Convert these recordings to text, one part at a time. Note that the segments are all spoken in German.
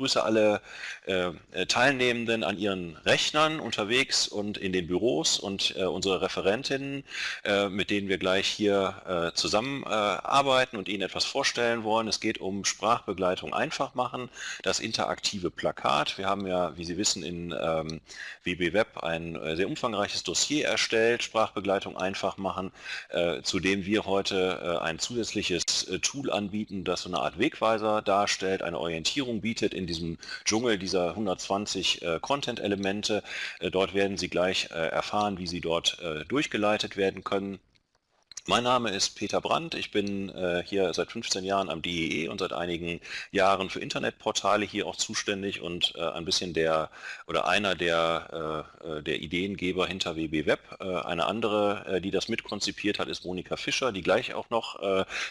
begrüße alle äh, Teilnehmenden an ihren Rechnern unterwegs und in den Büros und äh, unsere Referentinnen, äh, mit denen wir gleich hier äh, zusammenarbeiten und Ihnen etwas vorstellen wollen. Es geht um Sprachbegleitung einfach machen, das interaktive Plakat. Wir haben ja, wie Sie wissen, in ähm, WB Web ein äh, sehr umfangreiches Dossier erstellt, Sprachbegleitung einfach machen, äh, zu dem wir heute ein zusätzliches Tool anbieten, das so eine Art Wegweiser darstellt, eine Orientierung bietet in diesem Dschungel dieser 120 äh, Content-Elemente. Äh, dort werden Sie gleich äh, erfahren, wie Sie dort äh, durchgeleitet werden können. Mein Name ist Peter Brandt, ich bin äh, hier seit 15 Jahren am DEE e und seit einigen Jahren für Internetportale hier auch zuständig und äh, ein bisschen der oder einer der, äh, äh der Ideengeber hinter WB Web. Äh, eine andere, äh, die das mitkonzipiert hat, ist Monika Fischer, die gleich auch noch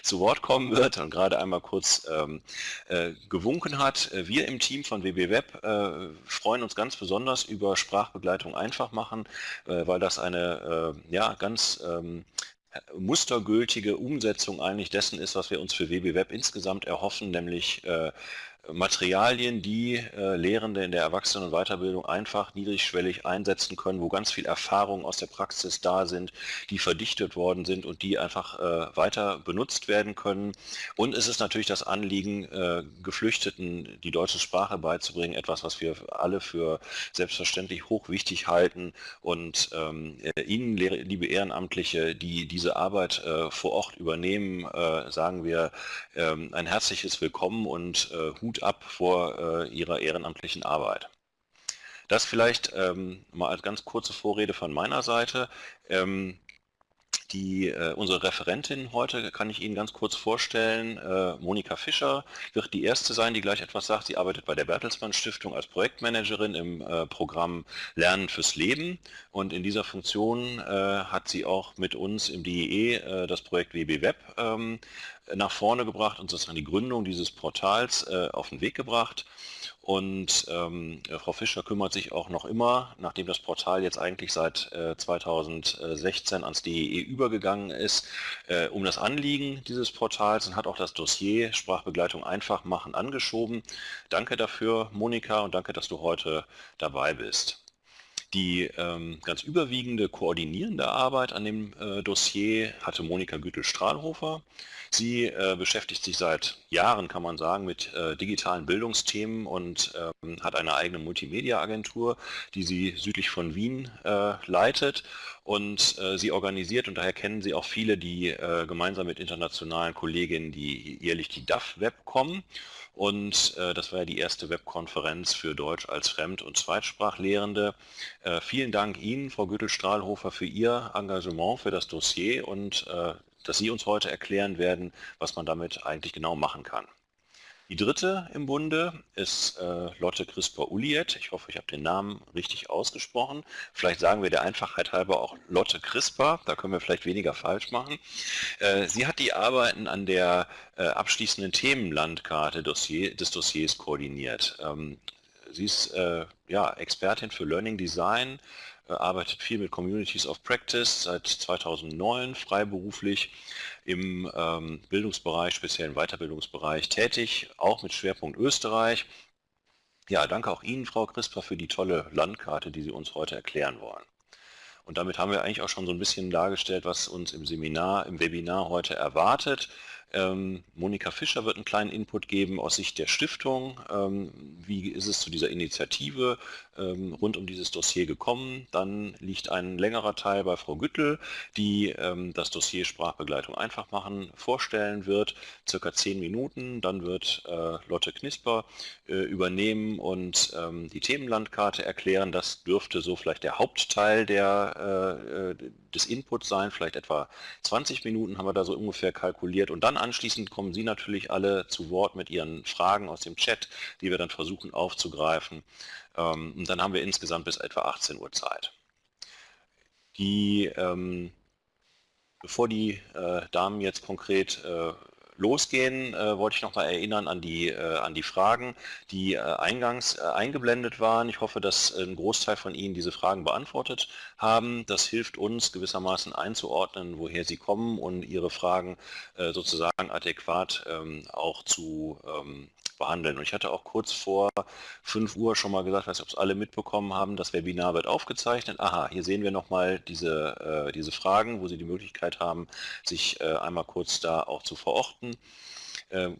zu Wort kommen wird und gerade einmal kurz ähm, gewunken hat. Wir im Team von WB Web freuen uns ganz besonders über Sprachbegleitung einfach machen, weil das eine ja, ganz ähm, mustergültige Umsetzung eigentlich dessen ist, was wir uns für WB Web insgesamt erhoffen, nämlich äh, Materialien, die äh, Lehrende in der Erwachsenen- und Weiterbildung einfach niedrigschwellig einsetzen können, wo ganz viel Erfahrung aus der Praxis da sind, die verdichtet worden sind und die einfach äh, weiter benutzt werden können. Und es ist natürlich das Anliegen, äh, Geflüchteten die deutsche Sprache beizubringen, etwas, was wir alle für selbstverständlich hochwichtig halten. Und ähm, äh, Ihnen, liebe Ehrenamtliche, die diese Arbeit äh, vor Ort übernehmen, äh, sagen wir ähm, ein herzliches Willkommen und Hut ab vor äh, ihrer ehrenamtlichen Arbeit. Das vielleicht ähm, mal als ganz kurze Vorrede von meiner Seite. Ähm, die, äh, unsere Referentin heute kann ich Ihnen ganz kurz vorstellen. Äh, Monika Fischer wird die erste sein, die gleich etwas sagt. Sie arbeitet bei der Bertelsmann Stiftung als Projektmanagerin im äh, Programm Lernen fürs Leben. Und in dieser Funktion äh, hat sie auch mit uns im DEE äh, das Projekt WB Web ähm, nach vorne gebracht und sozusagen die Gründung dieses Portals äh, auf den Weg gebracht. Und ähm, Frau Fischer kümmert sich auch noch immer, nachdem das Portal jetzt eigentlich seit äh, 2016 ans DEE übergegangen ist, äh, um das Anliegen dieses Portals und hat auch das Dossier Sprachbegleitung einfach machen angeschoben. Danke dafür, Monika, und danke, dass du heute dabei bist. Die ähm, ganz überwiegende koordinierende Arbeit an dem äh, Dossier hatte Monika Gütel-Strahlhofer. Sie äh, beschäftigt sich seit Jahren, kann man sagen, mit äh, digitalen Bildungsthemen und ähm, hat eine eigene Multimedia-Agentur, die sie südlich von Wien äh, leitet. Und äh, sie organisiert, und daher kennen Sie auch viele, die äh, gemeinsam mit internationalen Kolleginnen, die jährlich die DAF Web kommen. Und äh, das war ja die erste Webkonferenz für Deutsch als Fremd- und Zweitsprachlehrende. Äh, vielen Dank Ihnen, Frau Güttel-Strahlhofer, für Ihr Engagement für das Dossier und äh, dass Sie uns heute erklären werden, was man damit eigentlich genau machen kann. Die dritte im Bunde ist äh, Lotte Crisper-Uliet. Ich hoffe, ich habe den Namen richtig ausgesprochen. Vielleicht sagen wir der Einfachheit halber auch Lotte Crisper. Da können wir vielleicht weniger falsch machen. Äh, sie hat die Arbeiten an der äh, abschließenden Themenlandkarte Dossier, des Dossiers koordiniert. Ähm, sie ist äh, ja, Expertin für Learning Design, arbeitet viel mit Communities of Practice seit 2009 freiberuflich im ähm, Bildungsbereich, speziell im Weiterbildungsbereich tätig, auch mit Schwerpunkt Österreich. Ja, danke auch Ihnen, Frau Crisper, für die tolle Landkarte, die Sie uns heute erklären wollen. Und damit haben wir eigentlich auch schon so ein bisschen dargestellt, was uns im Seminar, im Webinar heute erwartet. Ähm, Monika Fischer wird einen kleinen Input geben aus Sicht der Stiftung. Ähm, wie ist es zu dieser Initiative ähm, rund um dieses Dossier gekommen? Dann liegt ein längerer Teil bei Frau Güttel, die ähm, das Dossier Sprachbegleitung einfach machen vorstellen wird, circa zehn Minuten. Dann wird äh, Lotte Knisper äh, übernehmen und ähm, die Themenlandkarte erklären. Das dürfte so vielleicht der Hauptteil der, äh, äh des Inputs sein, vielleicht etwa 20 Minuten haben wir da so ungefähr kalkuliert und dann anschließend kommen Sie natürlich alle zu Wort mit Ihren Fragen aus dem Chat, die wir dann versuchen aufzugreifen. Ähm, und dann haben wir insgesamt bis etwa 18 Uhr Zeit. Die, ähm, bevor die äh, Damen jetzt konkret äh, losgehen, äh, wollte ich noch mal erinnern an die, äh, an die Fragen, die äh, eingangs äh, eingeblendet waren. Ich hoffe, dass ein Großteil von Ihnen diese Fragen beantwortet haben. Das hilft uns gewissermaßen einzuordnen, woher sie kommen und Ihre Fragen äh, sozusagen adäquat ähm, auch zu ähm, behandeln. Und ich hatte auch kurz vor 5 Uhr schon mal gesagt, weiß nicht, ob es alle mitbekommen haben, das Webinar wird aufgezeichnet. Aha, hier sehen wir nochmal diese, äh, diese Fragen, wo Sie die Möglichkeit haben, sich äh, einmal kurz da auch zu verorten. Ähm,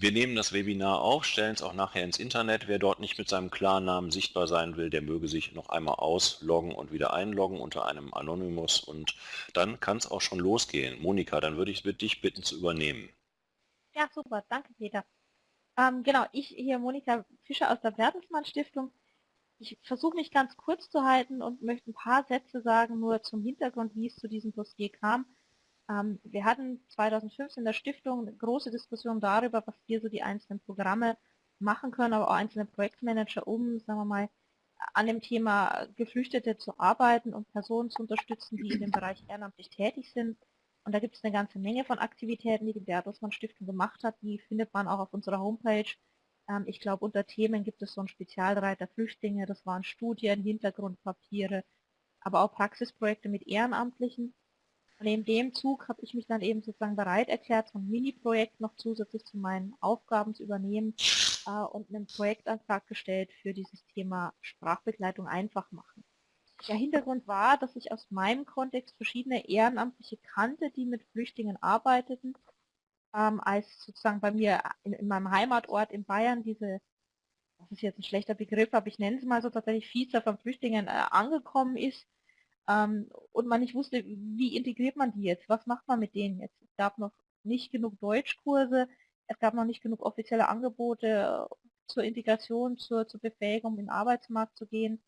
wir nehmen das Webinar auf, stellen es auch nachher ins Internet. Wer dort nicht mit seinem Klarnamen sichtbar sein will, der möge sich noch einmal ausloggen und wieder einloggen unter einem Anonymous und dann kann es auch schon losgehen. Monika, dann würde ich dich bitten zu übernehmen. Ja, super. Danke, Peter. Ähm, genau, ich hier Monika Fischer aus der Bertelsmann Stiftung. Ich versuche mich ganz kurz zu halten und möchte ein paar Sätze sagen, nur zum Hintergrund, wie es zu diesem Dossier kam. Ähm, wir hatten 2015 in der Stiftung eine große Diskussion darüber, was wir so die einzelnen Programme machen können, aber auch einzelne Projektmanager, um, sagen wir mal, an dem Thema Geflüchtete zu arbeiten und Personen zu unterstützen, die in dem Bereich ehrenamtlich tätig sind. Und da gibt es eine ganze Menge von Aktivitäten, die die Bertelsmann Stiftung gemacht hat. Die findet man auch auf unserer Homepage. Ähm, ich glaube, unter Themen gibt es so einen Spezialreiter Flüchtlinge, das waren Studien, Hintergrundpapiere, aber auch Praxisprojekte mit Ehrenamtlichen. Und in dem Zug habe ich mich dann eben sozusagen bereit erklärt, so ein Mini-Projekt noch zusätzlich zu meinen Aufgaben zu übernehmen äh, und einen Projektantrag gestellt für dieses Thema Sprachbegleitung einfach machen. Der Hintergrund war, dass ich aus meinem Kontext verschiedene Ehrenamtliche kannte, die mit Flüchtlingen arbeiteten, ähm, als sozusagen bei mir in, in, meinem Heimatort in Bayern diese, das ist jetzt ein schlechter Begriff, aber ich nenne es mal so tatsächlich Visa von Flüchtlingen äh, angekommen ist, ähm, und man nicht wusste, wie integriert man die jetzt, was macht man mit denen jetzt. Es gab noch nicht genug Deutschkurse, es gab noch nicht genug offizielle Angebote äh, zur Integration, zur, zur Befähigung, in den Arbeitsmarkt zu gehen,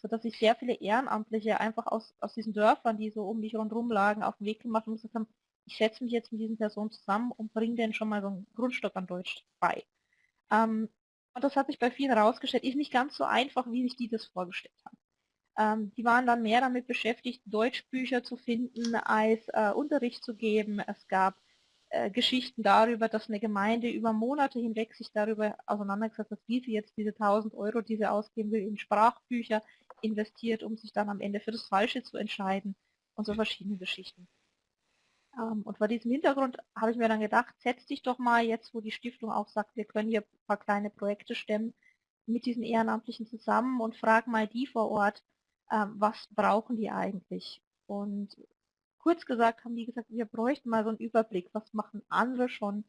sodass sich sehr viele Ehrenamtliche einfach aus, aus diesen Dörfern, die so um mich rundherum lagen, auf den Weg gemacht und gesagt haben, ich setze mich jetzt mit diesen Personen zusammen und bringe denen schon mal so einen Grundstock an Deutsch bei. Ähm, und das hat sich bei vielen herausgestellt, ist nicht ganz so einfach, wie sich die das vorgestellt haben. Ähm, die waren dann mehr damit beschäftigt, Deutschbücher zu finden, als äh, Unterricht zu geben. Es gab äh, Geschichten darüber, dass eine Gemeinde über Monate hinweg sich darüber auseinandergesetzt hat, wie sie jetzt diese 1000 Euro, die sie ausgeben will, in Sprachbücher investiert, um sich dann am Ende für das Falsche zu entscheiden und so verschiedene Geschichten. Ähm, und vor diesem Hintergrund habe ich mir dann gedacht, setz dich doch mal jetzt, wo die Stiftung auch sagt, wir können hier ein paar kleine Projekte stemmen, mit diesen Ehrenamtlichen zusammen und frag mal die vor Ort, ähm, was brauchen die eigentlich? Und kurz gesagt haben die gesagt, wir bräuchten mal so einen Überblick, was machen andere schon,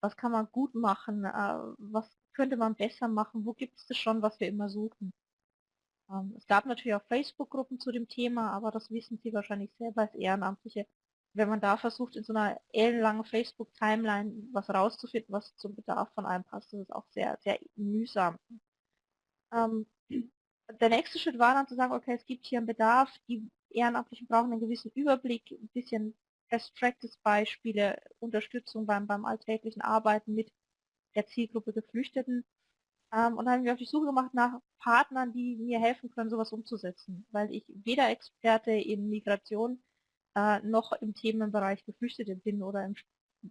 was kann man gut machen, äh, was könnte man besser machen, wo gibt es das schon, was wir immer suchen. Ähm, es gab natürlich auch Facebook-Gruppen zu dem Thema, aber das wissen Sie wahrscheinlich selber als Ehrenamtliche. Wenn man da versucht, in so einer ellenlangen Facebook-Timeline was rauszufinden, was zum Bedarf von einem passt, das ist auch sehr, sehr mühsam. Ähm, der nächste Schritt war dann zu sagen, okay, es gibt hier einen Bedarf, die Ehrenamtlichen brauchen einen gewissen Überblick, ein bisschen Best-Practice-Beispiele, Unterstützung beim, beim alltäglichen Arbeiten mit der Zielgruppe Geflüchteten. Ähm, und haben wir auf die Suche gemacht nach Partnern, die mir helfen können, sowas umzusetzen, weil ich weder Experte in Migration äh, noch im Themenbereich Geflüchtete bin oder im,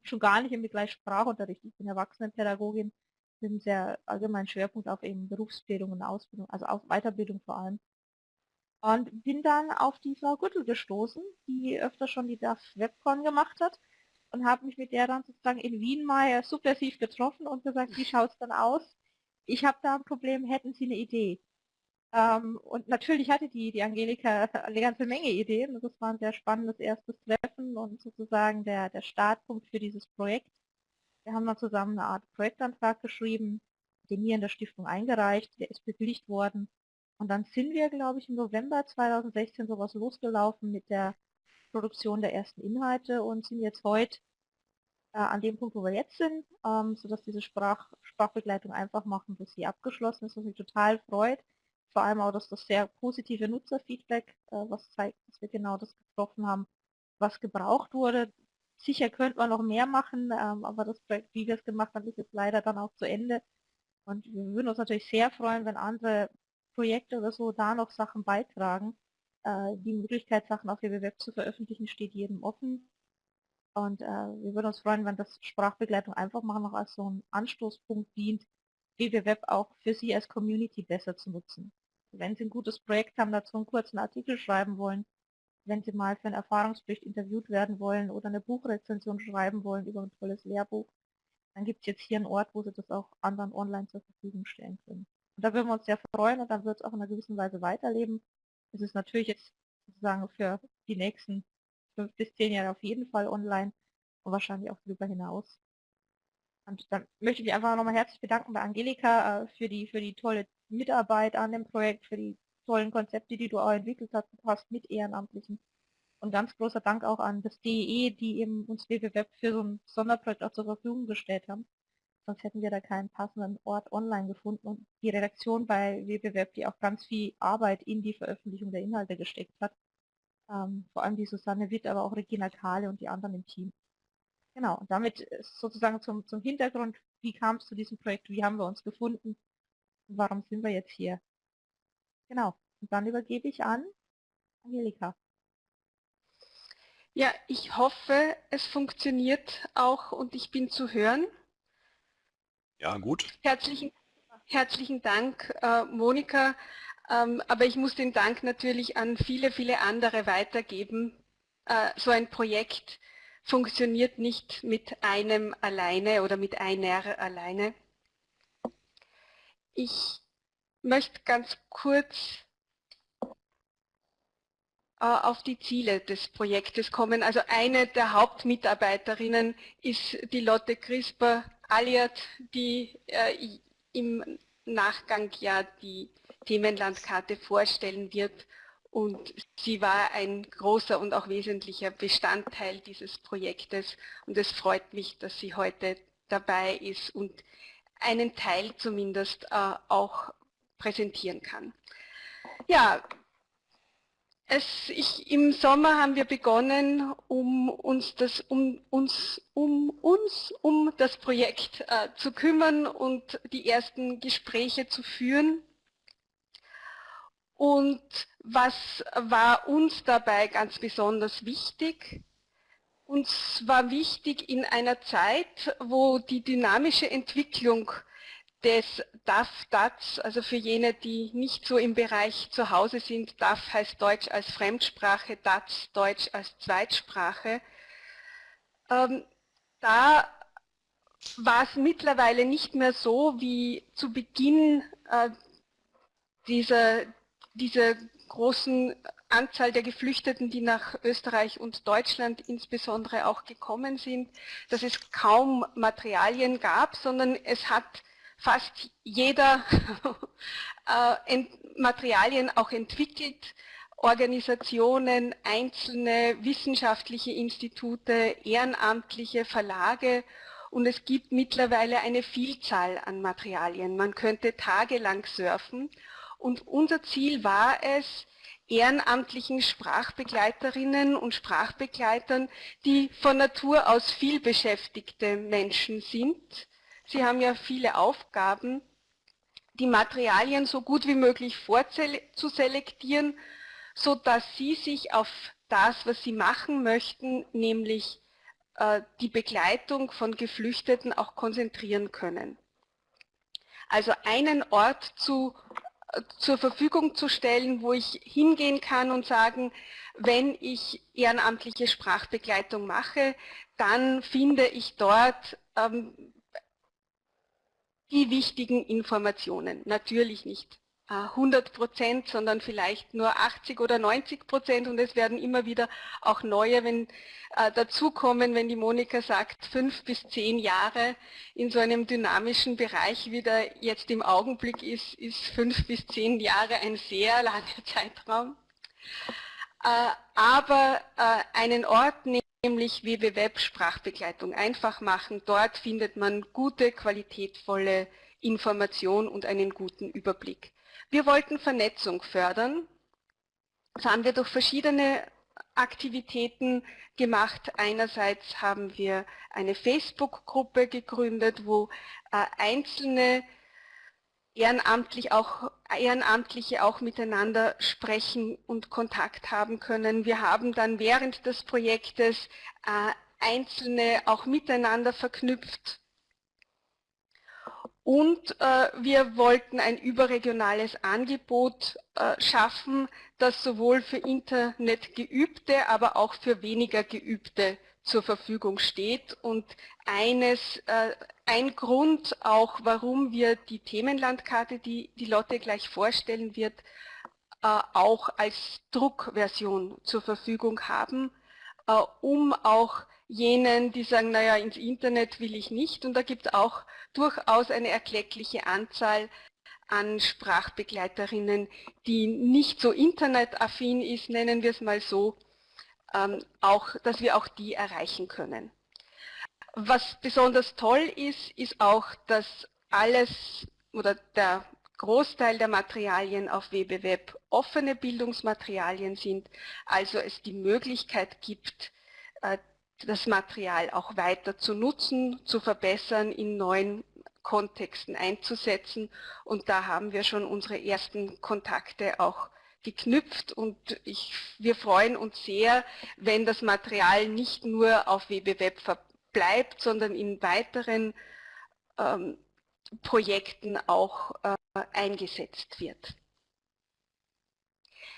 schon gar nicht im Bereich Sprachunterricht. Ich bin Erwachsenenpädagogin mit einem sehr allgemeinen Schwerpunkt auf eben Berufsbildung und Ausbildung, also auf Weiterbildung vor allem. Und bin dann auf die Frau Gürtel gestoßen, die öfter schon die DAF Webcon gemacht hat und habe mich mit der dann sozusagen in Wien mal subversiv getroffen und gesagt, wie schaut es dann aus? Ich habe da ein Problem, hätten Sie eine Idee? Ähm, und natürlich hatte die, die Angelika eine ganze Menge Ideen. Das war ein sehr spannendes erstes Treffen und sozusagen der, der Startpunkt für dieses Projekt. Wir haben dann zusammen eine Art Projektantrag geschrieben, den hier in der Stiftung eingereicht, der ist bewilligt worden. Und dann sind wir, glaube ich, im November 2016 sowas losgelaufen mit der Produktion der ersten Inhalte und sind jetzt heute äh, an dem Punkt, wo wir jetzt sind, ähm, sodass diese Sprach Sprachbegleitung einfach machen, bis sie abgeschlossen ist, was mich total freut. Vor allem auch, dass das sehr positive Nutzerfeedback, äh, was zeigt, dass wir genau das getroffen haben, was gebraucht wurde. Sicher könnte man noch mehr machen, ähm, aber das Projekt, wie wir es gemacht haben, ist jetzt leider dann auch zu Ende. Und wir würden uns natürlich sehr freuen, wenn andere Projekte oder so da noch Sachen beitragen. Äh, die Möglichkeit, Sachen auf Web zu veröffentlichen, steht jedem offen. Und äh, wir würden uns freuen, wenn das Sprachbegleitung einfach mal noch als so ein Anstoßpunkt dient, Web auch für Sie als Community besser zu nutzen. Wenn Sie ein gutes Projekt haben, dazu einen kurzen Artikel schreiben wollen, wenn Sie mal für einen Erfahrungsbericht interviewt werden wollen oder eine Buchrezension schreiben wollen über ein tolles Lehrbuch, dann gibt es jetzt hier einen Ort, wo sie das auch anderen online zur Verfügung stellen können. Und da würden wir uns sehr freuen und dann wird es auch in einer gewissen Weise weiterleben. Es ist natürlich jetzt sozusagen für die nächsten fünf bis zehn Jahre auf jeden Fall online und wahrscheinlich auch darüber hinaus. Und dann möchte ich mich einfach nochmal herzlich bedanken bei Angelika äh, für die für die tolle Mitarbeit an dem Projekt, für die tollen Konzepte, die du auch entwickelt hast mit Ehrenamtlichen. Und ganz großer Dank auch an das DEE, die eben uns WWWeb für so ein Sonderprojekt auch zur Verfügung gestellt haben. Sonst hätten wir da keinen passenden Ort online gefunden. Und die Redaktion bei WWWeb, die auch ganz viel Arbeit in die Veröffentlichung der Inhalte gesteckt hat. Ähm, vor allem die Susanne Witt, aber auch Regina Kahle und die anderen im Team. Genau, und damit sozusagen zum, zum Hintergrund, wie kam es zu diesem Projekt, wie haben wir uns gefunden und warum sind wir jetzt hier. Genau, und dann übergebe ich an Angelika. Ja, ich hoffe, es funktioniert auch und ich bin zu hören. Ja, gut. Herzlichen, herzlichen Dank, äh, Monika. Ähm, aber ich muss den Dank natürlich an viele, viele andere weitergeben. Äh, so ein Projekt funktioniert nicht mit einem alleine oder mit einer alleine. Ich möchte ganz kurz äh, auf die Ziele des Projektes kommen. Also eine der Hauptmitarbeiterinnen ist die Lotte Crisper-Alliert, die äh, im Nachgang ja die Themenlandkarte vorstellen wird. Und sie war ein großer und auch wesentlicher Bestandteil dieses Projektes. Und es freut mich, dass sie heute dabei ist und einen Teil zumindest äh, auch präsentieren kann. Ja, es, ich, Im Sommer haben wir begonnen, um uns, das, um, uns, um, uns um das Projekt äh, zu kümmern und die ersten Gespräche zu führen. Und was war uns dabei ganz besonders wichtig? Uns war wichtig in einer Zeit, wo die dynamische Entwicklung des DAF, DATS, also für jene, die nicht so im Bereich zu Hause sind, DAF heißt Deutsch als Fremdsprache, DATS Deutsch als Zweitsprache. Ähm, da war es mittlerweile nicht mehr so wie zu Beginn äh, dieser, dieser großen Anzahl der Geflüchteten, die nach Österreich und Deutschland insbesondere auch gekommen sind, dass es kaum Materialien gab, sondern es hat fast jeder äh, Materialien auch entwickelt, Organisationen, einzelne wissenschaftliche Institute, ehrenamtliche Verlage und es gibt mittlerweile eine Vielzahl an Materialien. Man könnte tagelang surfen und unser Ziel war es, ehrenamtlichen Sprachbegleiterinnen und Sprachbegleitern, die von Natur aus viel beschäftigte Menschen sind, Sie haben ja viele Aufgaben, die Materialien so gut wie möglich vorzuselektieren, sodass Sie sich auf das, was Sie machen möchten, nämlich äh, die Begleitung von Geflüchteten auch konzentrieren können. Also einen Ort zu, zur Verfügung zu stellen, wo ich hingehen kann und sagen, wenn ich ehrenamtliche Sprachbegleitung mache, dann finde ich dort ähm, die wichtigen Informationen. Natürlich nicht 100 Prozent, sondern vielleicht nur 80 oder 90 Prozent und es werden immer wieder auch neue wenn, äh, dazukommen, wenn die Monika sagt, fünf bis zehn Jahre in so einem dynamischen Bereich, wie der jetzt im Augenblick ist, ist fünf bis zehn Jahre ein sehr langer Zeitraum. Äh, aber äh, einen Ort nämlich WWWeb Sprachbegleitung einfach machen. Dort findet man gute, qualitätvolle Information und einen guten Überblick. Wir wollten Vernetzung fördern. Das haben wir durch verschiedene Aktivitäten gemacht. Einerseits haben wir eine Facebook-Gruppe gegründet, wo äh, einzelne ehrenamtlich auch, Ehrenamtliche auch miteinander sprechen und Kontakt haben können. Wir haben dann während des Projektes äh, Einzelne auch miteinander verknüpft. Und äh, wir wollten ein überregionales Angebot äh, schaffen, das sowohl für Internetgeübte, aber auch für weniger Geübte zur Verfügung steht. Und eines, äh, ein Grund auch, warum wir die Themenlandkarte, die die Lotte gleich vorstellen wird, äh, auch als Druckversion zur Verfügung haben, äh, um auch jenen, die sagen, naja, ins Internet will ich nicht. Und da gibt es auch durchaus eine erkleckliche Anzahl an Sprachbegleiterinnen, die nicht so internetaffin ist, nennen wir es mal so, ähm, auch, dass wir auch die erreichen können. Was besonders toll ist, ist auch, dass alles oder der Großteil der Materialien auf WBWeb offene Bildungsmaterialien sind, also es die Möglichkeit gibt, äh, das Material auch weiter zu nutzen, zu verbessern, in neuen Kontexten einzusetzen. Und da haben wir schon unsere ersten Kontakte auch geknüpft und ich, wir freuen uns sehr, wenn das Material nicht nur auf WBWeb verbleibt, sondern in weiteren ähm, Projekten auch äh, eingesetzt wird.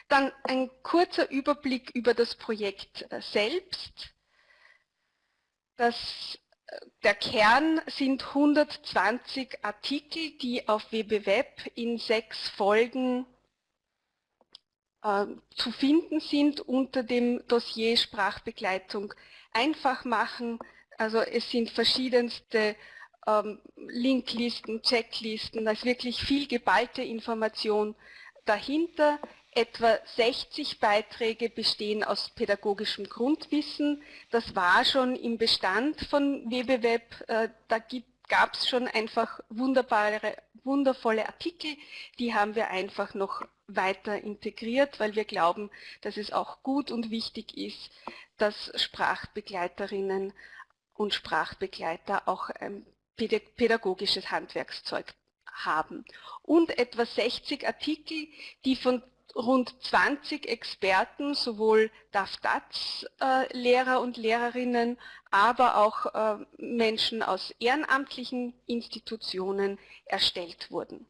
Dann ein kurzer Überblick über das Projekt äh, selbst. Das der Kern sind 120 Artikel, die auf WBWeb in sechs Folgen äh, zu finden sind unter dem Dossier Sprachbegleitung einfach machen. Also es sind verschiedenste ähm, Linklisten, Checklisten, da ist wirklich viel geballte Information dahinter. Etwa 60 Beiträge bestehen aus pädagogischem Grundwissen. Das war schon im Bestand von WBWeb. Äh, da gab es schon einfach wunderbare, wundervolle Artikel. Die haben wir einfach noch weiter integriert, weil wir glauben, dass es auch gut und wichtig ist, dass Sprachbegleiterinnen und Sprachbegleiter auch ein pädagogisches Handwerkszeug haben. Und etwa 60 Artikel, die von rund 20 Experten, sowohl DAF-DATS-Lehrer äh, und Lehrerinnen, aber auch äh, Menschen aus ehrenamtlichen Institutionen erstellt wurden.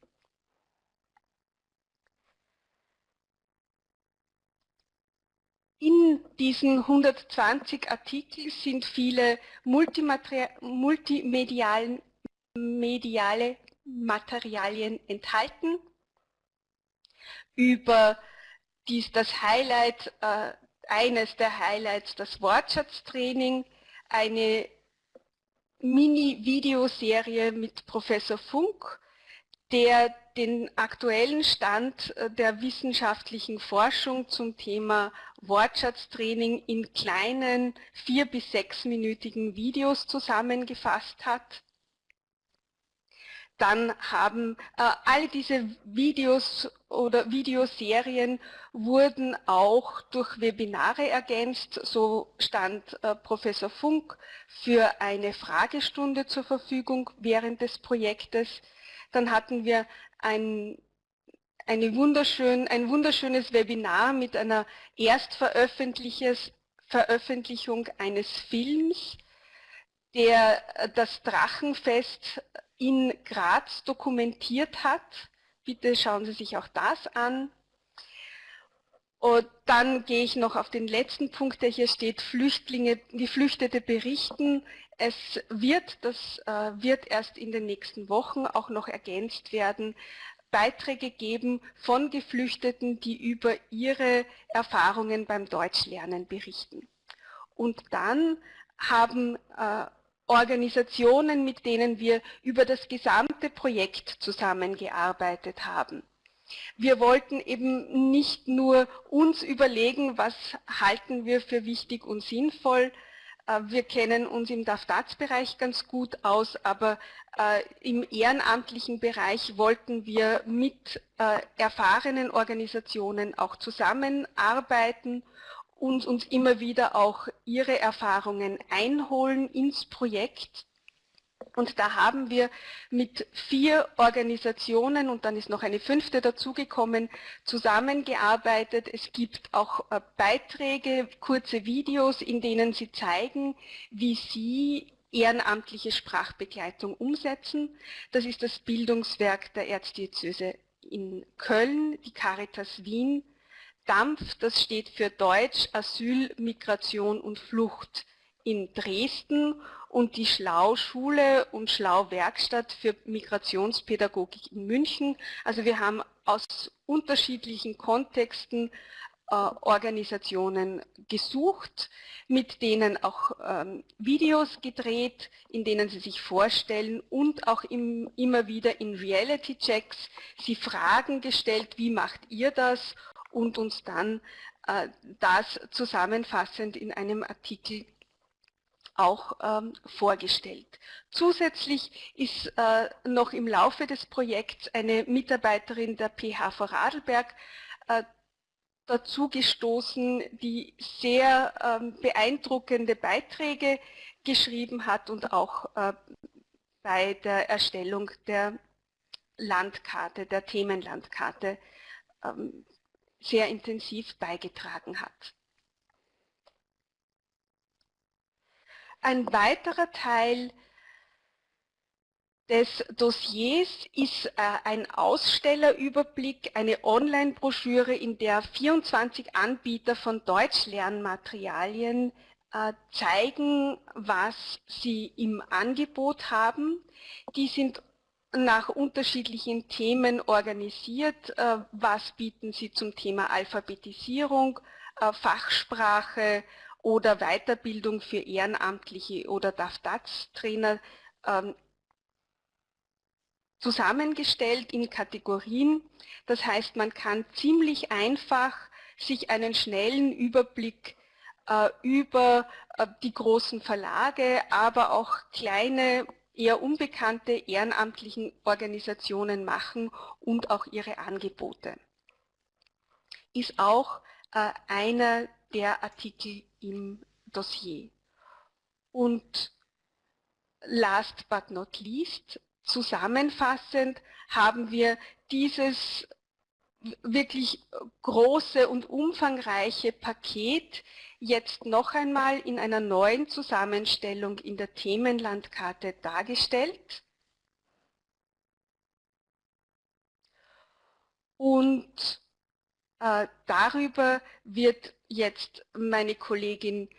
In diesen 120 Artikeln sind viele multimediale Materialien enthalten über dies, das Highlight, äh, eines der Highlights, das Wortschatztraining, eine Mini-Videoserie mit Professor Funk, der den aktuellen Stand äh, der wissenschaftlichen Forschung zum Thema Wortschatztraining in kleinen vier- bis sechsminütigen Videos zusammengefasst hat. Dann haben äh, alle diese Videos oder Videoserien wurden auch durch Webinare ergänzt. So stand äh, Professor Funk für eine Fragestunde zur Verfügung während des Projektes. Dann hatten wir ein, eine wunderschön, ein wunderschönes Webinar mit einer Erstveröffentlichung eines Films, der äh, das Drachenfest in Graz dokumentiert hat. Bitte schauen Sie sich auch das an. Und dann gehe ich noch auf den letzten Punkt, der hier steht, Flüchtlinge, Geflüchtete berichten. Es wird, das äh, wird erst in den nächsten Wochen auch noch ergänzt werden, Beiträge geben von Geflüchteten, die über ihre Erfahrungen beim Deutschlernen berichten. Und dann haben äh, Organisationen, mit denen wir über das gesamte Projekt zusammengearbeitet haben. Wir wollten eben nicht nur uns überlegen, was halten wir für wichtig und sinnvoll. Äh, wir kennen uns im DAFDATS-Bereich ganz gut aus, aber äh, im ehrenamtlichen Bereich wollten wir mit äh, erfahrenen Organisationen auch zusammenarbeiten und uns immer wieder auch ihre Erfahrungen einholen ins Projekt. Und da haben wir mit vier Organisationen und dann ist noch eine fünfte dazugekommen, zusammengearbeitet. Es gibt auch äh, Beiträge, kurze Videos, in denen sie zeigen, wie sie ehrenamtliche Sprachbegleitung umsetzen. Das ist das Bildungswerk der Erzdiözese in Köln, die Caritas Wien, DAMF, das steht für Deutsch, Asyl, Migration und Flucht in Dresden und die Schlau-Schule und Schlau-Werkstatt für Migrationspädagogik in München. Also wir haben aus unterschiedlichen Kontexten äh, Organisationen gesucht, mit denen auch ähm, Videos gedreht, in denen sie sich vorstellen und auch im, immer wieder in Reality-Checks sie Fragen gestellt, wie macht ihr das und uns dann äh, das zusammenfassend in einem Artikel auch ähm, vorgestellt. Zusätzlich ist äh, noch im Laufe des Projekts eine Mitarbeiterin der PH Vorarlberg äh, dazu gestoßen, die sehr ähm, beeindruckende Beiträge geschrieben hat und auch äh, bei der Erstellung der Landkarte, der Themenlandkarte ähm, sehr intensiv beigetragen hat. Ein weiterer Teil des Dossiers ist äh, ein Ausstellerüberblick, eine Online-Broschüre, in der 24 Anbieter von Deutschlernmaterialien äh, zeigen, was sie im Angebot haben. Die sind nach unterschiedlichen Themen organisiert. Äh, was bieten sie zum Thema Alphabetisierung, Fachsprache oder Weiterbildung für Ehrenamtliche oder DAF-DATS-Trainer ähm, zusammengestellt in Kategorien. Das heißt, man kann ziemlich einfach sich einen schnellen Überblick äh, über äh, die großen Verlage, aber auch kleine, eher unbekannte ehrenamtlichen Organisationen machen und auch ihre Angebote. Ist auch äh, einer der Artikel im Dossier. Und last but not least Zusammenfassend haben wir dieses wirklich große und umfangreiche Paket jetzt noch einmal in einer neuen Zusammenstellung in der Themenlandkarte dargestellt. Und äh, darüber wird jetzt meine Kollegin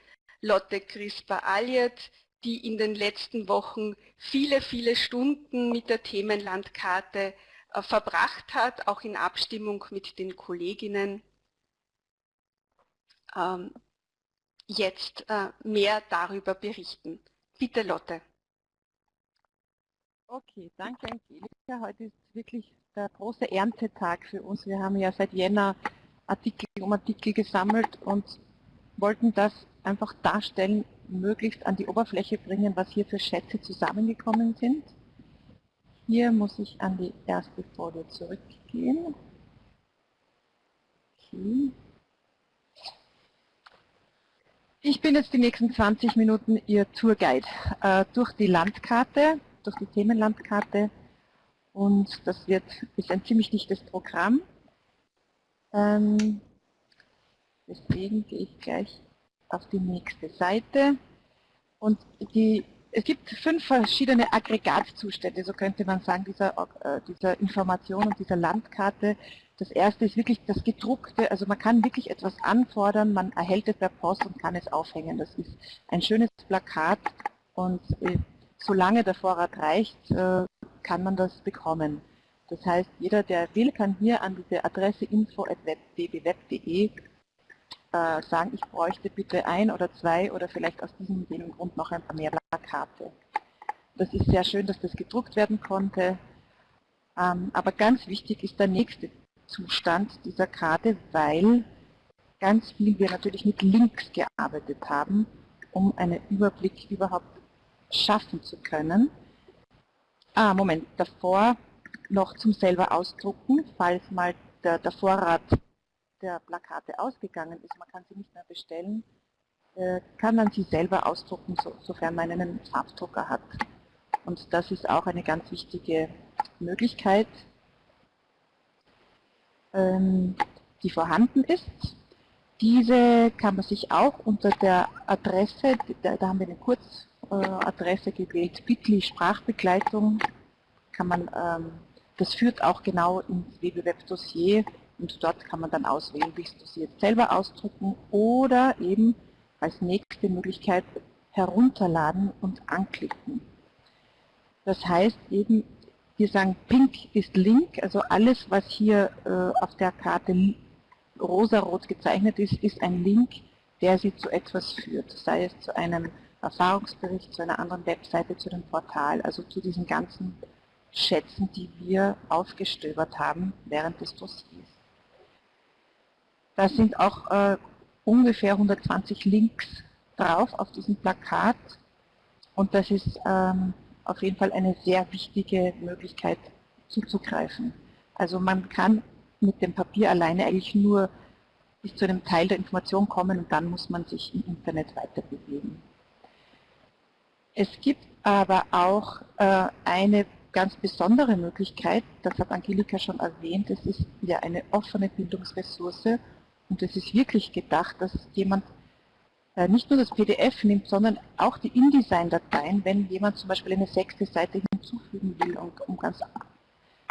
Lotte Crisper-Alliert die in den letzten Wochen viele, viele Stunden mit der Themenlandkarte äh, verbracht hat, auch in Abstimmung mit den Kolleginnen, ähm, jetzt äh, mehr darüber berichten. Bitte Lotte. Okay, danke Angelika. Heute ist wirklich der große Erntetag für uns. Wir haben ja seit Jänner Artikel um Artikel gesammelt und wollten das einfach darstellen, möglichst an die Oberfläche bringen, was hier für Schätze zusammengekommen sind. Hier muss ich an die erste Folie zurückgehen. Okay. Ich bin jetzt die nächsten 20 Minuten Ihr Tourguide äh, durch die Landkarte, durch die Themenlandkarte und das wird, ist ein ziemlich dichtes Programm. Ähm, deswegen gehe ich gleich auf die nächste Seite. Und die, es gibt fünf verschiedene Aggregatzustände, so könnte man sagen, dieser, äh, dieser Information und dieser Landkarte. Das erste ist wirklich das gedruckte, also man kann wirklich etwas anfordern, man erhält es per Post und kann es aufhängen. Das ist ein schönes Plakat und äh, solange der Vorrat reicht, äh, kann man das bekommen. Das heißt, jeder, der will, kann hier an diese Adresse info.bbweb.de äh, sagen, ich bräuchte bitte ein oder zwei oder vielleicht aus diesem Grund noch ein paar mehr Plakate. Das ist sehr schön, dass das gedruckt werden konnte. Ähm, aber ganz wichtig ist der nächste Zustand dieser Karte, weil ganz viel wir natürlich mit Links gearbeitet haben, um einen Überblick überhaupt schaffen zu können. Ah, Moment, davor noch zum selber ausdrucken, falls mal der, der Vorrat der Plakate ausgegangen ist, man kann sie nicht mehr bestellen, äh, kann man sie selber ausdrucken, sofern man einen Farbdrucker hat. Und das ist auch eine ganz wichtige Möglichkeit, ähm, die vorhanden ist. Diese kann man sich auch unter der Adresse, da haben wir eine Kurzadresse gewählt, bit.ly Sprachbegleitung, kann man, ähm, das führt auch genau ins WWF-Dossier und dort kann man dann auswählen, willst du sie jetzt selber ausdrucken oder eben als nächste Möglichkeit herunterladen und anklicken. Das heißt eben, wir sagen Pink ist Link, also alles, was hier äh, auf der Karte rosarot gezeichnet ist, ist ein Link, der Sie zu etwas führt, sei es zu einem Erfahrungsbericht, zu einer anderen Webseite, zu dem Portal, also zu diesen ganzen Schätzen, die wir aufgestöbert haben während des Dossiers. Da sind auch äh, ungefähr 120 Links drauf auf diesem Plakat und das ist ähm, auf jeden Fall eine sehr wichtige Möglichkeit zuzugreifen. Also man kann mit dem Papier alleine eigentlich nur bis zu einem Teil der Information kommen und dann muss man sich im Internet weiter bewegen. Es gibt aber auch äh, eine ganz besondere Möglichkeit, das hat Angelika schon erwähnt, es ist ja eine offene Bildungsressource und es ist wirklich gedacht, dass jemand äh, nicht nur das PDF nimmt, sondern auch die InDesign-Dateien, wenn jemand zum Beispiel eine sechste Seite hinzufügen will, um, ganz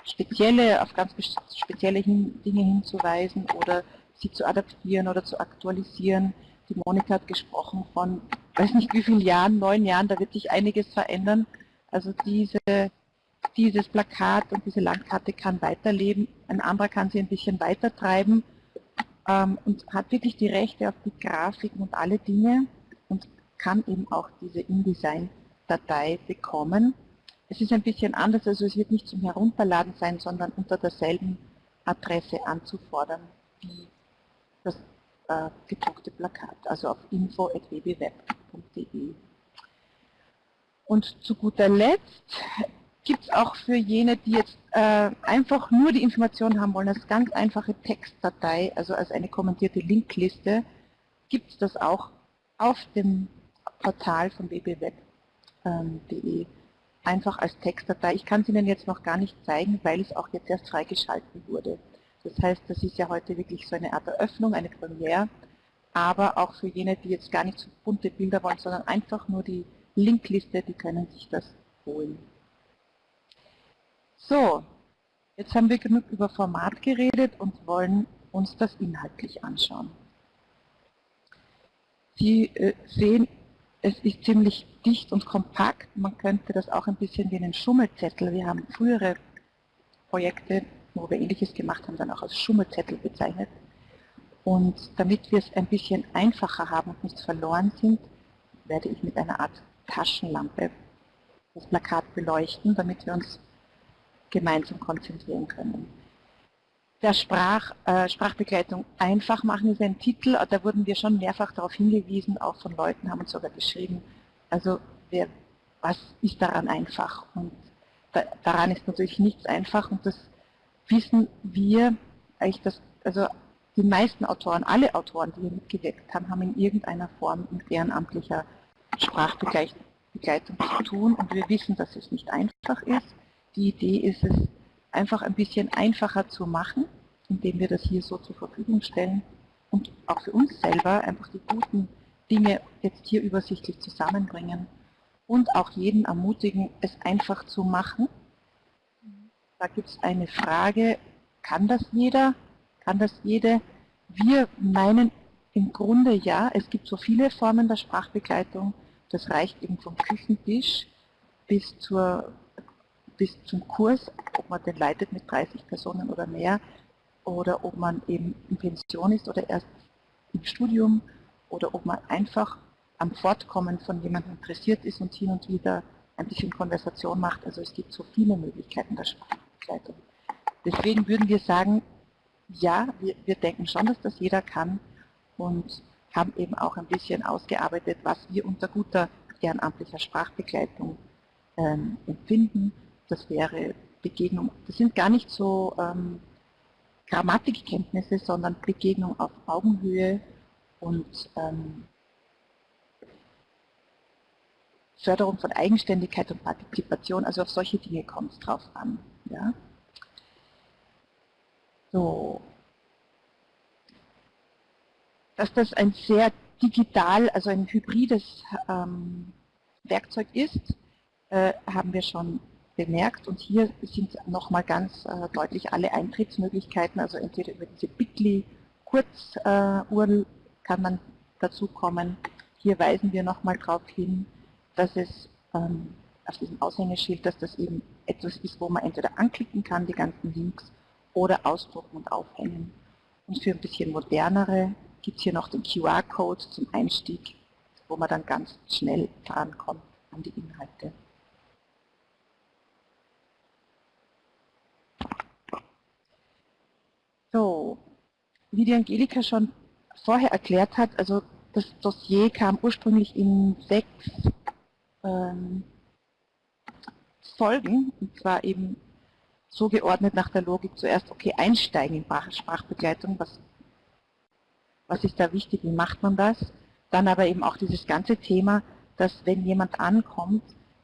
spezielle, auf ganz spezielle Dinge hinzuweisen oder sie zu adaptieren oder zu aktualisieren. Die Monika hat gesprochen von, weiß nicht wie vielen Jahren, neun Jahren, da wird sich einiges verändern. Also diese, dieses Plakat und diese Landkarte kann weiterleben, ein anderer kann sie ein bisschen weiter treiben ähm, und hat wirklich die Rechte auf die Grafiken und alle Dinge und kann eben auch diese InDesign-Datei bekommen. Es ist ein bisschen anders, also es wird nicht zum Herunterladen sein, sondern unter derselben Adresse anzufordern wie das äh, gedruckte Plakat, also auf info.wbweb.de. Und zu guter Letzt gibt es auch für jene, die jetzt äh, einfach nur die Informationen haben wollen, als ganz einfache Textdatei, also als eine kommentierte Linkliste, gibt es das auch auf dem Portal von ähm, einfach als Textdatei. Ich kann es Ihnen jetzt noch gar nicht zeigen, weil es auch jetzt erst freigeschalten wurde. Das heißt, das ist ja heute wirklich so eine Art Eröffnung, eine Premiere, aber auch für jene, die jetzt gar nicht so bunte Bilder wollen, sondern einfach nur die Linkliste, die können sich das holen. So, jetzt haben wir genug über Format geredet und wollen uns das inhaltlich anschauen. Sie äh, sehen, es ist ziemlich dicht und kompakt. Man könnte das auch ein bisschen wie einen Schummelzettel. Wir haben frühere Projekte, wo wir ähnliches gemacht haben, dann auch als Schummelzettel bezeichnet. Und damit wir es ein bisschen einfacher haben und nicht verloren sind, werde ich mit einer Art Taschenlampe das Plakat beleuchten, damit wir uns gemeinsam konzentrieren können. Der Sprach, äh, Sprachbegleitung einfach machen ist ein Titel, da wurden wir schon mehrfach darauf hingewiesen, auch von Leuten haben uns sogar geschrieben, also wer, was ist daran einfach? Und da, daran ist natürlich nichts einfach und das wissen wir, eigentlich das, also die meisten Autoren, alle Autoren, die hier mitgewirkt haben, haben in irgendeiner Form mit ehrenamtlicher Sprachbegleitung zu tun und wir wissen, dass es nicht einfach ist. Die Idee ist es, einfach ein bisschen einfacher zu machen, indem wir das hier so zur Verfügung stellen und auch für uns selber einfach die guten Dinge jetzt hier übersichtlich zusammenbringen und auch jeden ermutigen, es einfach zu machen. Da gibt es eine Frage, kann das jeder? Kann das jede? Wir meinen im Grunde ja, es gibt so viele Formen der Sprachbegleitung, das reicht eben vom Küchentisch bis, zur, bis zum Kurs, ob man den leitet mit 30 Personen oder mehr, oder ob man eben in Pension ist oder erst im Studium oder ob man einfach am Fortkommen von jemandem interessiert ist und hin und wieder ein bisschen Konversation macht. Also es gibt so viele Möglichkeiten der Sprachbegleitung. Deswegen würden wir sagen, ja, wir, wir denken schon, dass das jeder kann und haben eben auch ein bisschen ausgearbeitet, was wir unter guter ehrenamtlicher Sprachbegleitung ähm, empfinden. Das wäre Begegnung, das sind gar nicht so ähm, Grammatikkenntnisse, sondern Begegnung auf Augenhöhe, und ähm, Förderung von Eigenständigkeit und Partizipation, also auf solche Dinge kommt es drauf an. Ja? So. Dass das ein sehr digital, also ein hybrides ähm, Werkzeug ist, äh, haben wir schon bemerkt und hier sind nochmal ganz äh, deutlich alle Eintrittsmöglichkeiten, also entweder über diese Bitly Kurz-URL kann man dazu kommen, Hier weisen wir nochmal darauf hin, dass es ähm, auf diesem Aushängeschild, dass das eben etwas ist, wo man entweder anklicken kann, die ganzen Links, oder ausdrucken und aufhängen. Und für ein bisschen modernere gibt es hier noch den QR-Code zum Einstieg, wo man dann ganz schnell drankommt an die Inhalte. So, wie die Angelika schon vorher erklärt hat, also das Dossier kam ursprünglich in sechs ähm, Folgen, und zwar eben so geordnet nach der Logik zuerst, okay, einsteigen in Sprachbegleitung, was, was ist da wichtig, wie macht man das? Dann aber eben auch dieses ganze Thema, dass wenn jemand ankommt,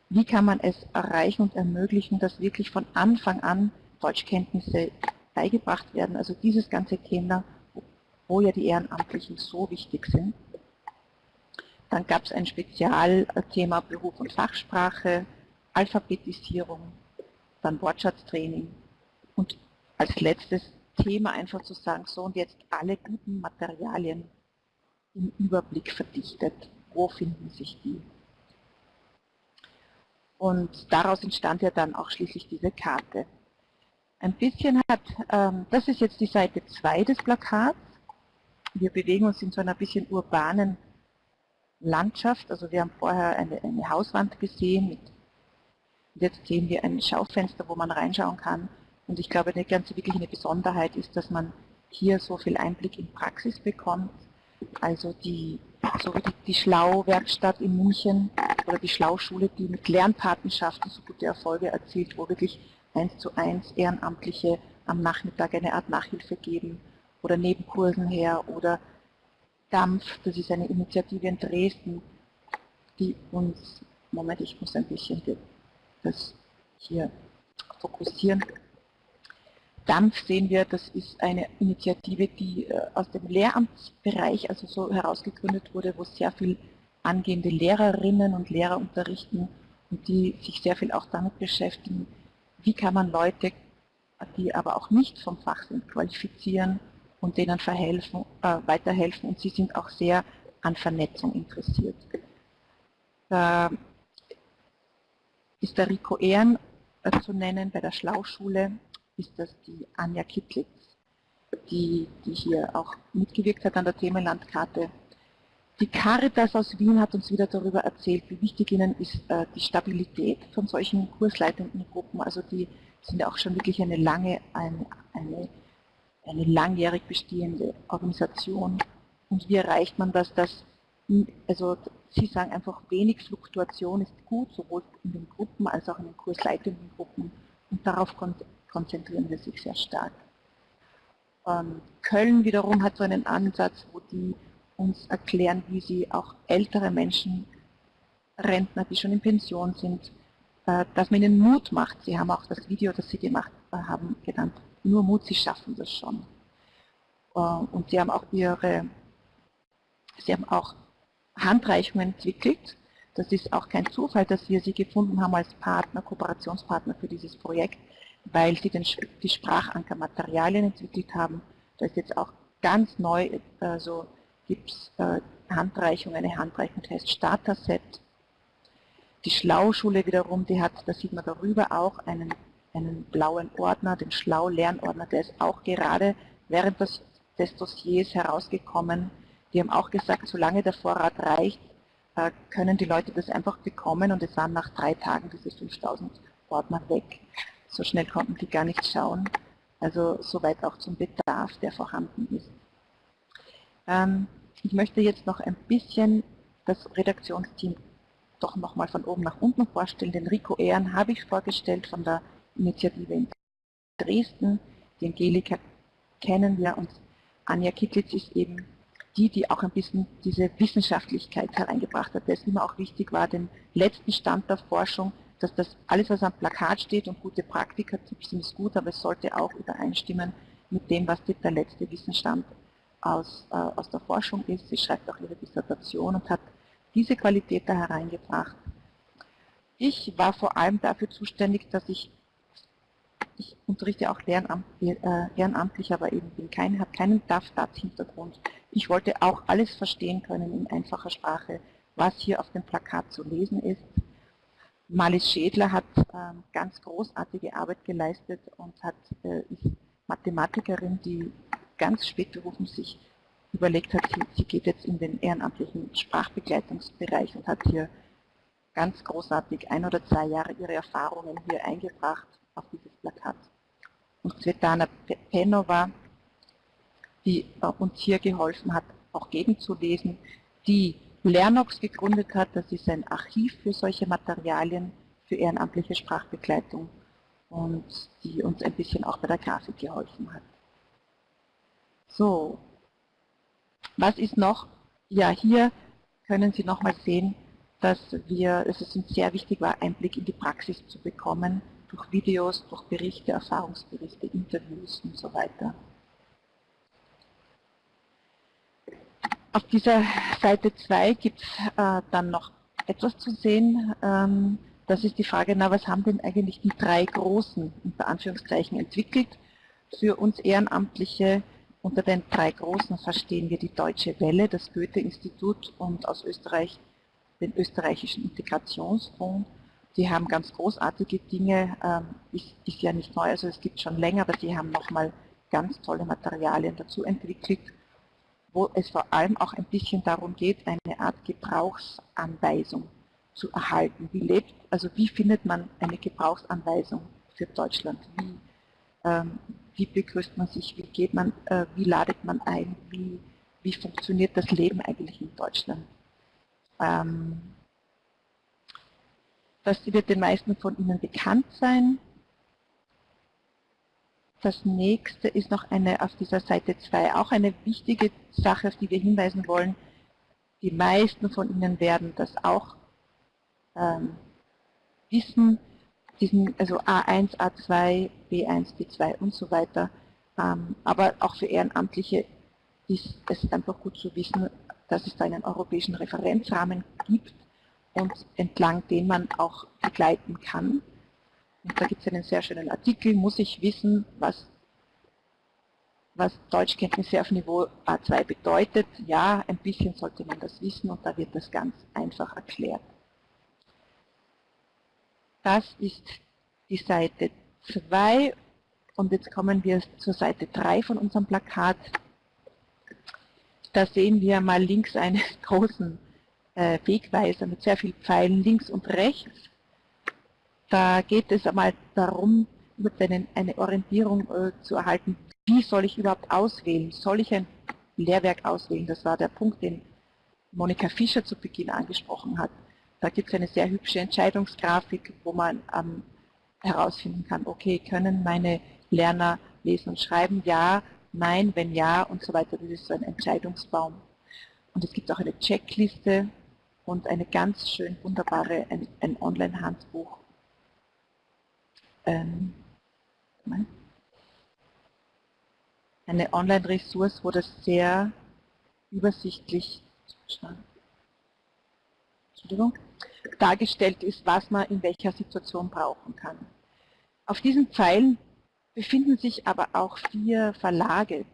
wie kann man es erreichen und ermöglichen, dass wirklich von Anfang an Deutschkenntnisse beigebracht werden. Also dieses ganze Thema, wo ja die Ehrenamtlichen so wichtig sind. Dann gab es ein Spezialthema Beruf und Fachsprache, Alphabetisierung, dann Wortschatztraining und als letztes Thema einfach zu sagen, so und jetzt alle guten Materialien im Überblick verdichtet. Wo finden sich die? Und daraus entstand ja dann auch schließlich diese Karte. Ein bisschen hat, ähm, das ist jetzt die Seite 2 des Plakats. Wir bewegen uns in so einer bisschen urbanen Landschaft. Also wir haben vorher eine, eine Hauswand gesehen mit Jetzt sehen wir ein Schaufenster, wo man reinschauen kann. Und ich glaube, eine ganz wirklich eine Besonderheit ist, dass man hier so viel Einblick in Praxis bekommt. Also die, so wie die, die Schlau-Werkstatt in München oder die Schlau-Schule, die mit Lernpatenschaften so gute Erfolge erzielt, wo wirklich eins zu eins Ehrenamtliche am Nachmittag eine Art Nachhilfe geben oder Nebenkursen her oder DAMF, das ist eine Initiative in Dresden, die uns, Moment, ich muss ein bisschen das hier fokussieren. DAMF sehen wir, das ist eine Initiative, die äh, aus dem Lehramtsbereich also so herausgegründet wurde, wo sehr viel angehende Lehrerinnen und Lehrer unterrichten und die sich sehr viel auch damit beschäftigen, wie kann man Leute, die aber auch nicht vom Fach sind, qualifizieren und denen verhelfen, äh, weiterhelfen und sie sind auch sehr an Vernetzung interessiert. Da ist der Rico Ehren äh, zu nennen, bei der Schlauschule ist das die Anja Kittlitz, die, die hier auch mitgewirkt hat an der Themenlandkarte. Die Caritas aus Wien hat uns wieder darüber erzählt, wie wichtig ihnen ist äh, die Stabilität von solchen kursleitenden Gruppen. Also die sind ja auch schon wirklich eine lange, eine, eine, eine langjährig bestehende Organisation. Und wie erreicht man das, dass also Sie sagen einfach, wenig Fluktuation ist gut, sowohl in den Gruppen als auch in den kursleitenden Gruppen. Und darauf konzentrieren wir sich sehr stark. Ähm, Köln wiederum hat so einen Ansatz, wo die uns erklären, wie sie auch ältere Menschen, Rentner, die schon in Pension sind, äh, dass man ihnen Mut macht. Sie haben auch das Video, das sie gemacht haben, genannt, nur Mut, sie schaffen das schon. Äh, und sie haben auch ihre, sie haben auch Handreichungen entwickelt. Das ist auch kein Zufall, dass wir sie gefunden haben als Partner, Kooperationspartner für dieses Projekt, weil sie den, die Sprachankermaterialien entwickelt haben. Da ist jetzt auch ganz neu, also gibt es äh, Handreichungen, eine Handreichung die heißt Starter-Set. Die Schlauschule wiederum, die hat, da sieht man darüber auch einen, einen blauen Ordner, den Schlau-Lernordner, der ist auch gerade während des, des Dossiers herausgekommen, die haben auch gesagt, solange der Vorrat reicht, äh, können die Leute das einfach bekommen und es waren nach drei Tagen diese 5000 Ordner weg. So schnell konnten die gar nicht schauen. Also soweit auch zum Bedarf, der vorhanden ist. Ähm, ich möchte jetzt noch ein bisschen das Redaktionsteam doch nochmal von oben nach unten vorstellen. Den Rico Ehren habe ich vorgestellt von der Initiative in Dresden. Die Angelika kennen wir und Anja Kittlitz ist eben die, die auch ein bisschen diese Wissenschaftlichkeit hereingebracht hat, der es immer auch wichtig war, den letzten Stand der Forschung, dass das alles, was am Plakat steht und gute Praktikertipps sind, ist gut, aber es sollte auch übereinstimmen mit dem, was der letzte Wissensstand aus, äh, aus der Forschung ist. Sie schreibt auch ihre Dissertation und hat diese Qualität da hereingebracht. Ich war vor allem dafür zuständig, dass ich, ich unterrichte auch Lehramt, äh, ehrenamtlich, aber eben bin kein, habe keinen DAF-DAT-Hintergrund, Ich wollte auch alles verstehen können in einfacher Sprache, was hier auf dem Plakat zu lesen ist. Malis Schädler hat äh, ganz großartige Arbeit geleistet und hat, äh, ist Mathematikerin, die ganz spät berufen sich überlegt hat, sie, sie geht jetzt in den ehrenamtlichen Sprachbegleitungsbereich und hat hier ganz großartig ein oder zwei Jahre ihre Erfahrungen hier eingebracht auf dieses Plakat. Und Svetlana Penova, die uns hier geholfen hat, auch gegenzulesen, die Lernox gegründet hat, das ist ein Archiv für solche Materialien, für ehrenamtliche Sprachbegleitung und die uns ein bisschen auch bei der Grafik geholfen hat. So, was ist noch? Ja, hier können Sie nochmal sehen, dass wir, dass es uns sehr wichtig war, Einblick in die Praxis zu bekommen, durch Videos, durch Berichte, Erfahrungsberichte, Interviews und so weiter. Auf dieser Seite 2 gibt es äh, dann noch etwas zu sehen. Ähm, das ist die Frage, na, was haben denn eigentlich die drei Großen, unter Anführungszeichen, entwickelt für uns Ehrenamtliche unter den drei Großen verstehen wir die Deutsche Welle, das Goethe-Institut und aus Österreich den österreichischen Integrationsfonds. Die haben ganz großartige Dinge, ähm, ist, ist, ja nicht neu, also es gibt schon länger, aber sie haben nochmal ganz tolle Materialien dazu entwickelt, wo es vor allem auch ein bisschen darum geht, eine Art Gebrauchsanweisung zu erhalten. Wie lebt, also wie findet man eine Gebrauchsanweisung für Deutschland? Wie, ähm, wie begrüßt man sich, wie geht man, äh, wie ladet man ein, wie, wie funktioniert das Leben eigentlich in Deutschland. Ähm, das wird den meisten von Ihnen bekannt sein. Das nächste ist noch eine auf dieser Seite 2 auch eine wichtige Sache, auf die wir hinweisen wollen. Die meisten von Ihnen werden das auch ähm, wissen diesen, also A1, A2, B1, B2 und so weiter. Ähm, aber auch für Ehrenamtliche ist es einfach gut zu wissen, dass es da einen europäischen Referenzrahmen gibt und entlang den man auch begleiten kann. Und da gibt es einen sehr schönen Artikel, muss ich wissen, was, was Deutschkenntnisse auf Niveau A2 bedeutet. Ja, ein bisschen sollte man das wissen und da wird das ganz einfach erklärt. Das ist die Seite 2 und jetzt kommen wir zur Seite 3 von unserem Plakat. Da sehen wir mal links einen großen äh, Wegweiser mit sehr vielen Pfeilen links und rechts. Da geht es einmal darum, eine Orientierung äh, zu erhalten, wie soll ich überhaupt auswählen? Soll ich ein Lehrwerk auswählen? Das war der Punkt, den Monika Fischer zu Beginn angesprochen hat. Da gibt es eine sehr hübsche Entscheidungsgrafik, wo man ähm, herausfinden kann, okay, können meine Lerner lesen und schreiben? Ja, nein, wenn ja und so weiter. Das ist so ein Entscheidungsbaum. Und es gibt auch eine Checkliste und eine ganz schön wunderbare, ein, ein Online-Handbuch. Ähm, eine Online-Ressource, wo das sehr übersichtlich dargestellt ist, was man in welcher Situation brauchen kann. Auf diesen Pfeilen befinden sich aber auch vier Verlage.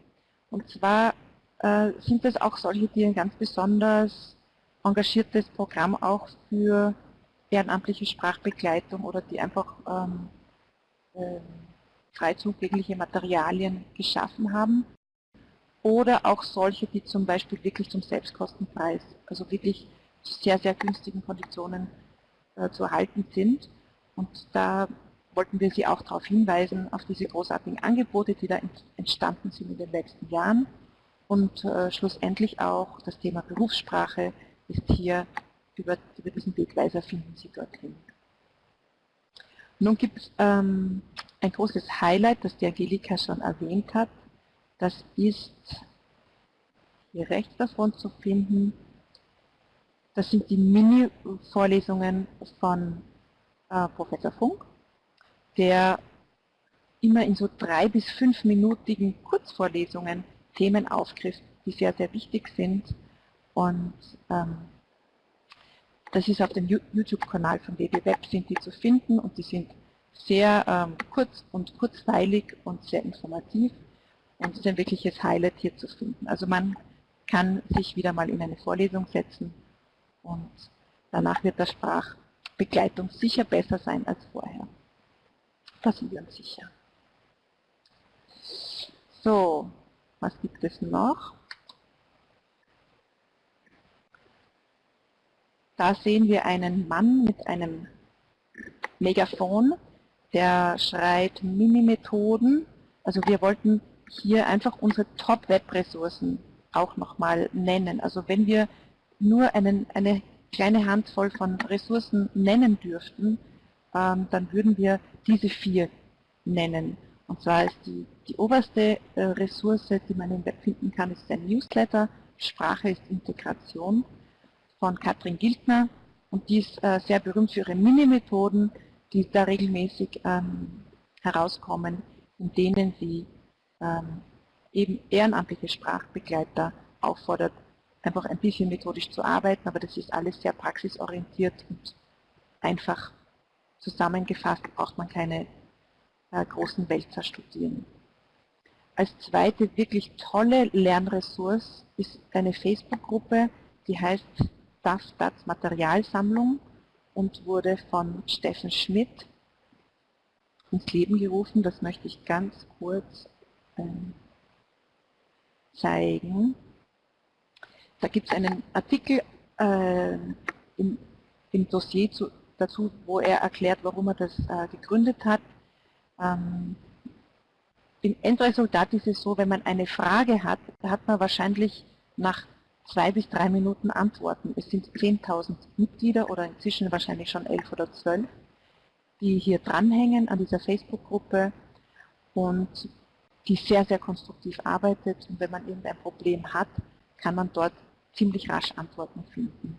Und zwar äh, sind das auch solche, die ein ganz besonders engagiertes Programm auch für ehrenamtliche Sprachbegleitung oder die einfach ähm, äh, frei zugängliche Materialien geschaffen haben. Oder auch solche, die zum Beispiel wirklich zum Selbstkostenpreis, also wirklich sehr, sehr günstigen Konditionen äh, zu erhalten sind. Und da wollten wir Sie auch darauf hinweisen, auf diese großartigen Angebote, die da entstanden sind in den letzten Jahren. Und äh, schlussendlich auch das Thema Berufssprache ist hier über, über diesen Wegweiser finden Sie dorthin. Nun gibt es ähm, ein großes Highlight, das die Angelika schon erwähnt hat. Das ist hier rechts davon zu finden, das sind die Mini-Vorlesungen von äh, Professor Funk, der immer in so drei- bis fünfminütigen Kurzvorlesungen Themen aufgreift, die sehr, sehr wichtig sind. Und ähm, das ist auf dem YouTube-Kanal von DB Web sind die zu finden und die sind sehr ähm, kurz und kurzweilig und sehr informativ und ist ein wirkliches Highlight hier zu finden. Also man kann sich wieder mal in eine Vorlesung setzen und danach wird der Sprachbegleitung sicher besser sein als vorher. Da sind wir uns sicher. So, was gibt es noch? Da sehen wir einen Mann mit einem Megafon, der schreit Mini-Methoden. Also wir wollten hier einfach unsere Top-Web-Ressourcen auch nochmal nennen. Also wenn wir nur einen, eine kleine Handvoll von Ressourcen nennen dürften, ähm, dann würden wir diese vier nennen. Und zwar ist die, die oberste äh, Ressource, die man im Web finden kann, ist ein Newsletter. Sprache ist Integration von Katrin Giltner. Und die ist äh, sehr berühmt für ihre Mini-Methoden, die da regelmäßig ähm, herauskommen, in denen sie ähm, eben ehrenamtliche Sprachbegleiter auffordert, einfach ein bisschen methodisch zu arbeiten, aber das ist alles sehr praxisorientiert und einfach zusammengefasst braucht man keine äh, großen Wälzer studieren. Als zweite wirklich tolle Lernressource ist eine Facebook-Gruppe, die heißt DAF DATS Materialsammlung und wurde von Steffen Schmidt ins Leben gerufen. Das möchte ich ganz kurz ähm, zeigen. Da gibt es einen Artikel äh, im, im, Dossier zu, dazu, wo er erklärt, warum er das äh, gegründet hat. Ähm, Im Endresultat ist es so, wenn man eine Frage hat, hat man wahrscheinlich nach zwei bis drei Minuten Antworten. Es sind 10.000 Mitglieder oder inzwischen wahrscheinlich schon elf oder zwölf, die hier dranhängen an dieser Facebook-Gruppe und die sehr, sehr konstruktiv arbeitet. Und wenn man irgendein Problem hat, kann man dort ziemlich rasch Antworten finden.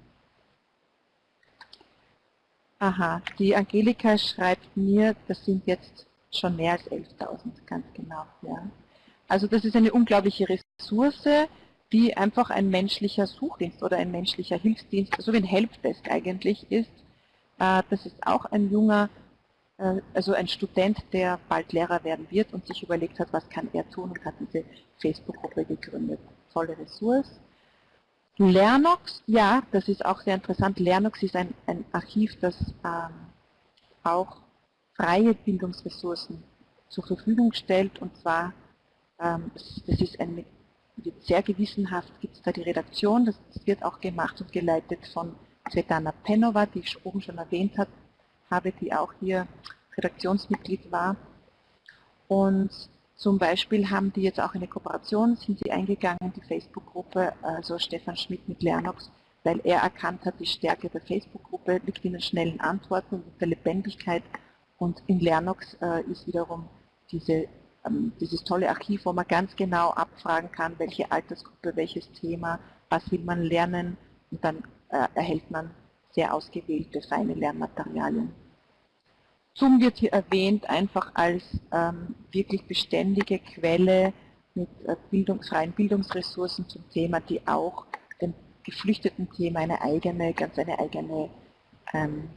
Aha, die Angelika schreibt mir, das sind jetzt schon mehr als 11.000, ganz genau. Ja. Also das ist eine unglaubliche Ressource, die einfach ein menschlicher Suchdienst oder ein menschlicher Hilfsdienst, so wie ein Helpdesk eigentlich ist. Äh, das ist auch ein junger, äh, also ein Student, der bald Lehrer werden wird und sich überlegt hat, was kann er tun und hat diese Facebook-Gruppe gegründet. Tolle Ressource. Lernox, ja, das ist auch sehr interessant. Lernox ist ein, ein Archiv, das ähm, auch freie Bildungsressourcen zur Verfügung stellt und zwar, ähm, das ist ein sehr gewissenhaft gibt es da die Redaktion, das wird auch gemacht und geleitet von Svetlana Penova, die ich oben schon erwähnt hat, habe, die auch hier Redaktionsmitglied war. Und zum Beispiel haben die jetzt auch eine Kooperation, sind sie eingegangen, die Facebook-Gruppe, also Stefan Schmidt mit Lernox, weil er erkannt hat, die Stärke der Facebook-Gruppe liegt in den schnellen Antworten und der Lebendigkeit und in Lernox äh, ist wiederum diese dieses tolle Archiv, wo man ganz genau abfragen kann, welche Altersgruppe, welches Thema, was will man lernen und dann äh, erhält man sehr ausgewählte, feine Lernmaterialien. Zoom wird hier erwähnt einfach als ähm, wirklich beständige Quelle mit äh, bildungsfreien Bildungsressourcen zum Thema, die auch dem geflüchteten Thema eine eigene, ganz eine eigene, ähm,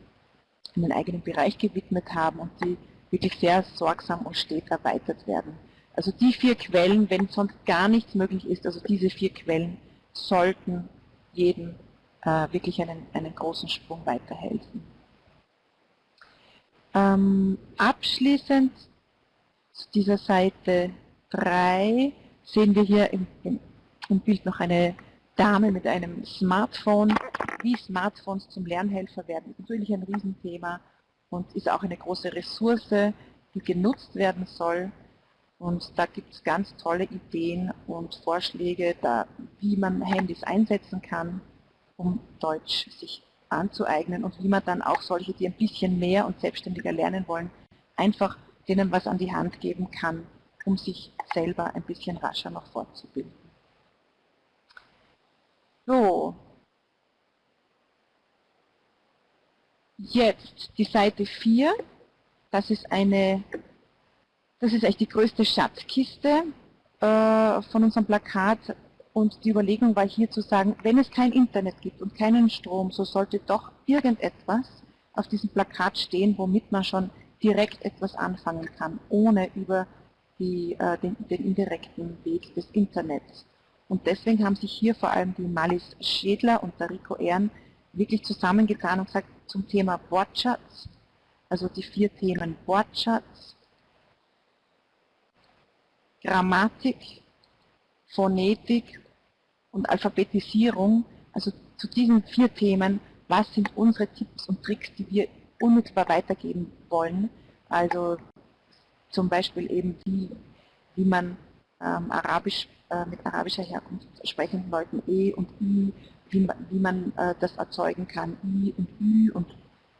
einen eigenen Bereich gewidmet haben und die wirklich sehr sorgsam und stets erweitert werden. Also die vier Quellen, wenn sonst gar nichts möglich ist, also diese vier Quellen sollten jedem äh, wirklich einen, einen großen Sprung weiterhelfen. Ähm, abschließend zu dieser Seite 3 sehen wir hier im, im, im Bild noch eine Dame mit einem Smartphone. Wie Smartphones zum Lernhelfer werden, ist natürlich ein Riesenthema und ist auch eine große Ressource, die genutzt werden soll. Und da gibt es ganz tolle Ideen und Vorschläge, da, wie man Handys einsetzen kann, um Deutsch sich anzueignen und wie man dann auch solche, die ein bisschen mehr und selbstständiger lernen wollen, einfach denen was an die Hand geben kann, um sich selber ein bisschen rascher noch fortzubilden. So, Jetzt die Seite 4, das ist eine, das ist echt die größte Schatzkiste äh, von unserem Plakat und die Überlegung war hier zu sagen, wenn es kein Internet gibt und keinen Strom, so sollte doch irgendetwas auf diesem Plakat stehen, womit man schon direkt etwas anfangen kann, ohne über die, äh, den, den indirekten Weg des Internets. Und deswegen haben sich hier vor allem die Malis Schädler und der Rico Ehren wirklich zusammengetan und gesagt, zum Thema Wortschatz, also die vier Themen Wortschatz, Grammatik, Phonetik und Alphabetisierung, also zu diesen vier Themen, was sind unsere Tipps und Tricks, die wir unmittelbar weitergeben wollen. Also zum Beispiel eben wie, wie man ähm, Arabisch äh, mit arabischer Herkunft sprechenden Leuten E und I, wie man, wie man äh, das erzeugen kann, I und Ü und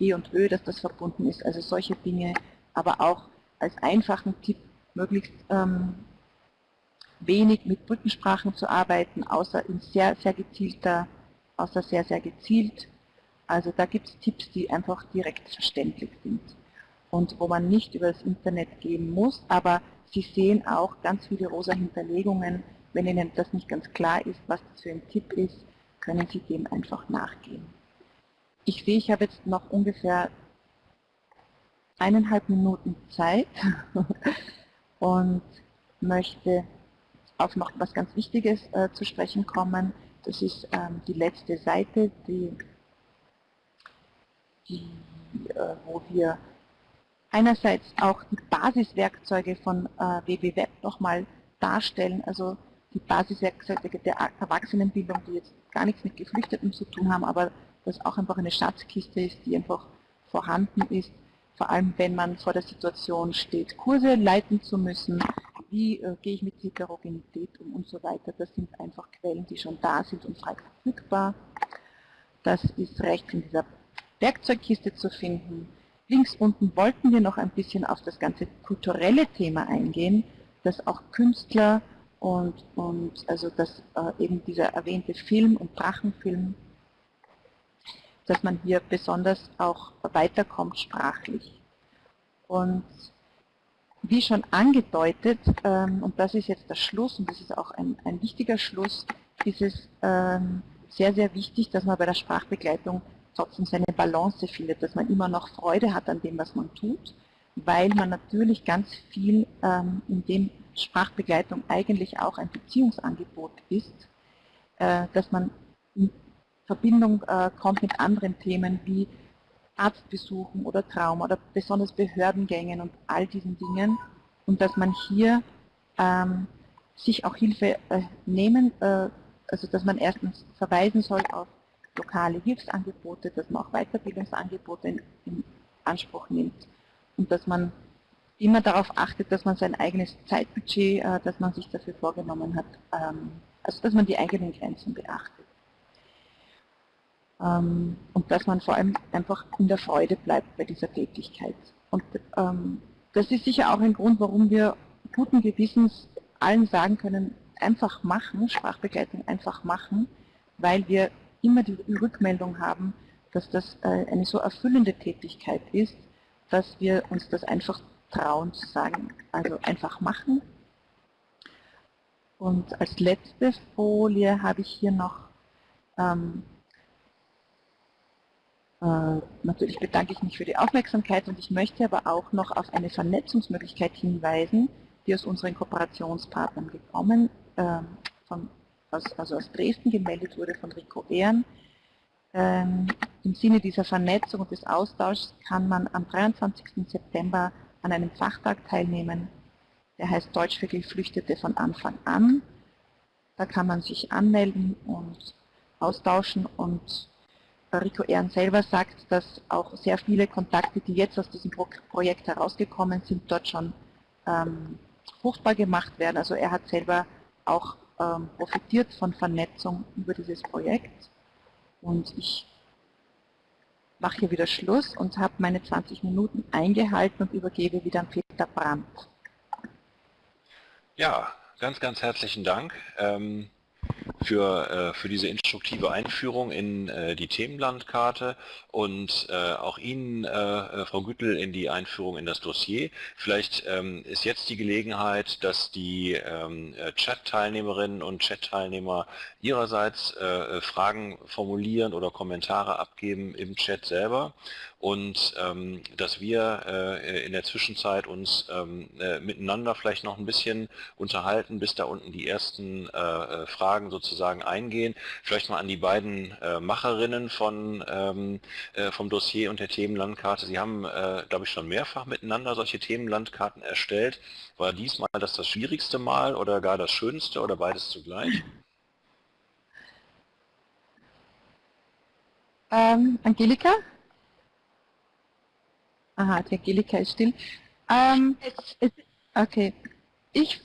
E und Ö, dass das verbunden ist. Also solche Dinge, aber auch als einfachen Tipp möglichst ähm, wenig mit Brückensprachen zu arbeiten, außer in sehr, sehr gezielter, außer sehr, sehr gezielt. Also da gibt es Tipps, die einfach direkt verständlich sind und wo man nicht über das Internet gehen muss, aber Sie sehen auch ganz viele rosa Hinterlegungen. Wenn Ihnen das nicht ganz klar ist, was das für ein Tipp ist, können Sie dem einfach nachgehen. Ich sehe, ich habe jetzt noch ungefähr eineinhalb Minuten Zeit und möchte auf noch was ganz Wichtiges äh, zu sprechen kommen. Das ist ähm, die letzte Seite, die, die äh, wo wir einerseits auch die Basiswerkzeuge von äh, WWWeb nochmal darstellen, also die Basiswerkzeuge der Erwachsenenbildung, die jetzt gar nichts mit Geflüchteten zu tun haben, aber das auch einfach eine Schatzkiste ist, die einfach vorhanden ist, vor allem wenn man vor der Situation steht, Kurse leiten zu müssen, wie äh, gehe ich mit Heterogenität um und so weiter. Das sind einfach Quellen, die schon da sind und frei verfügbar. Das ist rechts in dieser Werkzeugkiste zu finden. Links unten wollten wir noch ein bisschen auf das ganze kulturelle Thema eingehen, dass auch Künstler und, und also dass äh, eben dieser erwähnte Film und Drachenfilm, dass man hier besonders auch weiterkommt sprachlich. Und wie schon angedeutet, ähm, und das ist jetzt der Schluss, und das ist auch ein, ein wichtiger Schluss, ist es ähm, sehr, sehr wichtig, dass man bei der Sprachbegleitung trotzdem seine Balance findet, dass man immer noch Freude hat an dem, was man tut, weil man natürlich ganz viel ähm, in dem Sprachbegleitung eigentlich auch ein Beziehungsangebot ist, äh, dass man in Verbindung äh, kommt mit anderen Themen wie Arztbesuchen oder Trauma oder besonders Behördengängen und all diesen Dingen und dass man hier ähm, sich auch Hilfe äh, nehmen, äh, also dass man erstens verweisen soll auf lokale Hilfsangebote, dass man auch Weiterbildungsangebote in, in Anspruch nimmt und dass man immer darauf achtet, dass man sein eigenes Zeitbudget, äh, das man sich dafür vorgenommen hat, ähm, also dass man die eigenen Grenzen beachtet. Ähm, und dass man vor allem einfach in der Freude bleibt bei dieser Tätigkeit. Und ähm, das ist sicher auch ein Grund, warum wir guten Gewissens allen sagen können, einfach machen, Sprachbegleitung einfach machen, weil wir immer die Rückmeldung haben, dass das äh, eine so erfüllende Tätigkeit ist, dass wir uns das einfach trauen zu sagen, also einfach machen. Und als letzte Folie habe ich hier noch ähm, äh, natürlich bedanke ich mich für die Aufmerksamkeit und ich möchte aber auch noch auf eine Vernetzungsmöglichkeit hinweisen, die aus unseren Kooperationspartnern gekommen, äh, von, aus, also aus Dresden gemeldet wurde von Rico Ehren. Ähm, Im Sinne dieser Vernetzung und des Austauschs kann man am 23. September an einem Fachtag teilnehmen, der heißt Deutsch für Geflüchtete von Anfang an. Da kann man sich anmelden und austauschen und Rico Ehren selber sagt, dass auch sehr viele Kontakte, die jetzt aus diesem Projekt herausgekommen sind, dort schon ähm, fruchtbar gemacht werden. Also er hat selber auch ähm, profitiert von Vernetzung über dieses Projekt. Und ich mache hier wieder Schluss und habe meine 20 Minuten eingehalten und übergebe wieder an Peter Brandt. Ja, ganz, ganz herzlichen Dank. Ähm für, äh, für diese instruktive Einführung in äh, die Themenlandkarte und äh, auch Ihnen, äh, Frau Güttel, in die Einführung in das Dossier. Vielleicht ähm, ist jetzt die Gelegenheit, dass die ähm, äh, Chat-Teilnehmerinnen und Chat-Teilnehmer ihrerseits äh, Fragen formulieren oder Kommentare abgeben im Chat selber und ähm, dass wir äh, in der Zwischenzeit uns ähm, äh, miteinander vielleicht noch ein bisschen unterhalten, bis da unten die ersten äh, äh Fragen sozusagen eingehen. Vielleicht mal an die beiden äh, Macherinnen von, ähm, äh, vom Dossier und der Themenlandkarte. Sie haben, glaube ich, schon mehrfach miteinander solche Themenlandkarten erstellt. War diesmal das das schwierigste Mal oder gar das schönste oder beides zugleich? Ähm, Angelika? Aha, die Angelika ist still. Ähm, es, okay. Ich,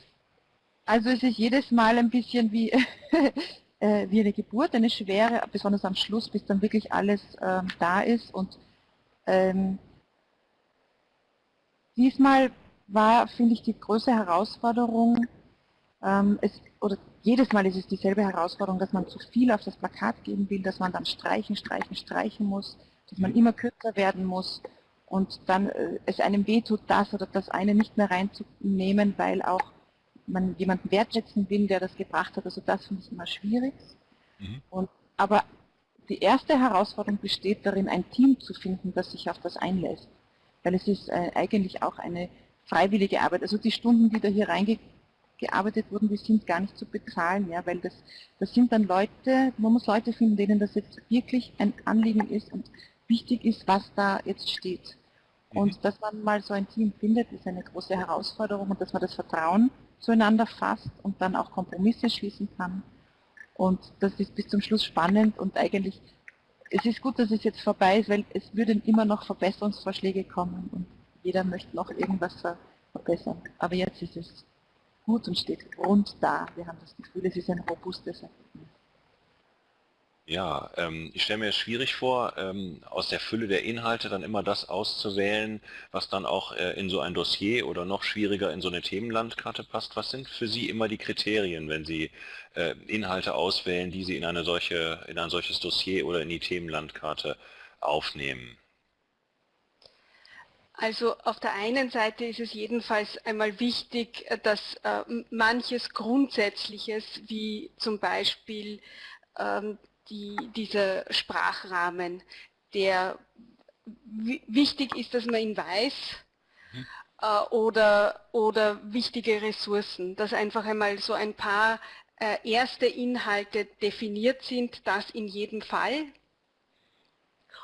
also es ist jedes Mal ein bisschen wie, äh, wie eine Geburt, eine schwere, besonders am Schluss, bis dann wirklich alles ähm, da ist. Und ähm, diesmal war, finde ich, die größte Herausforderung, ähm, es, oder jedes Mal ist es dieselbe Herausforderung, dass man zu viel auf das Plakat geben will, dass man dann streichen, streichen, streichen muss, dass man immer kürzer werden muss und dann äh, es einem wehtut, das oder das eine nicht mehr reinzunehmen, weil auch man jemanden wertschätzen will, der das gebracht hat. Also das finde ich immer schwierig. Mhm. Und, aber die erste Herausforderung besteht darin, ein Team zu finden, das sich auf das einlässt. Weil es ist äh, eigentlich auch eine freiwillige Arbeit. Also die Stunden, die da hier reingearbeitet wurden, die sind gar nicht zu bezahlen, ja, weil das, das sind dann Leute, man muss Leute finden, denen das jetzt wirklich ein Anliegen ist und wichtig ist, was da jetzt steht. Und mhm. dass man mal so ein Team findet, ist eine große Herausforderung und dass man das Vertrauen zueinander fasst und dann auch Kompromisse schließen kann. Und das ist bis zum Schluss spannend und eigentlich, es ist gut, dass es jetzt vorbei ist, weil es würden immer noch Verbesserungsvorschläge kommen und jeder möchte noch irgendwas verbessern. Aber jetzt ist es gut und steht rund da. Wir haben das Gefühl, es ist ein robustes Ergebnis. Ja, ähm, ich stelle mir es schwierig vor, ähm, aus der Fülle der Inhalte dann immer das auszuwählen, was dann auch äh, in so ein Dossier oder noch schwieriger in so eine Themenlandkarte passt. Was sind für Sie immer die Kriterien, wenn Sie äh, Inhalte auswählen, die Sie in eine solche, in ein solches Dossier oder in die Themenlandkarte aufnehmen? Also auf der einen Seite ist es jedenfalls einmal wichtig, dass äh, manches Grundsätzliches, wie zum Beispiel ähm, die, dieser Sprachrahmen, der wichtig ist, dass man ihn weiß, mhm. äh, oder, oder wichtige Ressourcen, dass einfach einmal so ein paar äh, erste Inhalte definiert sind, das in jedem Fall.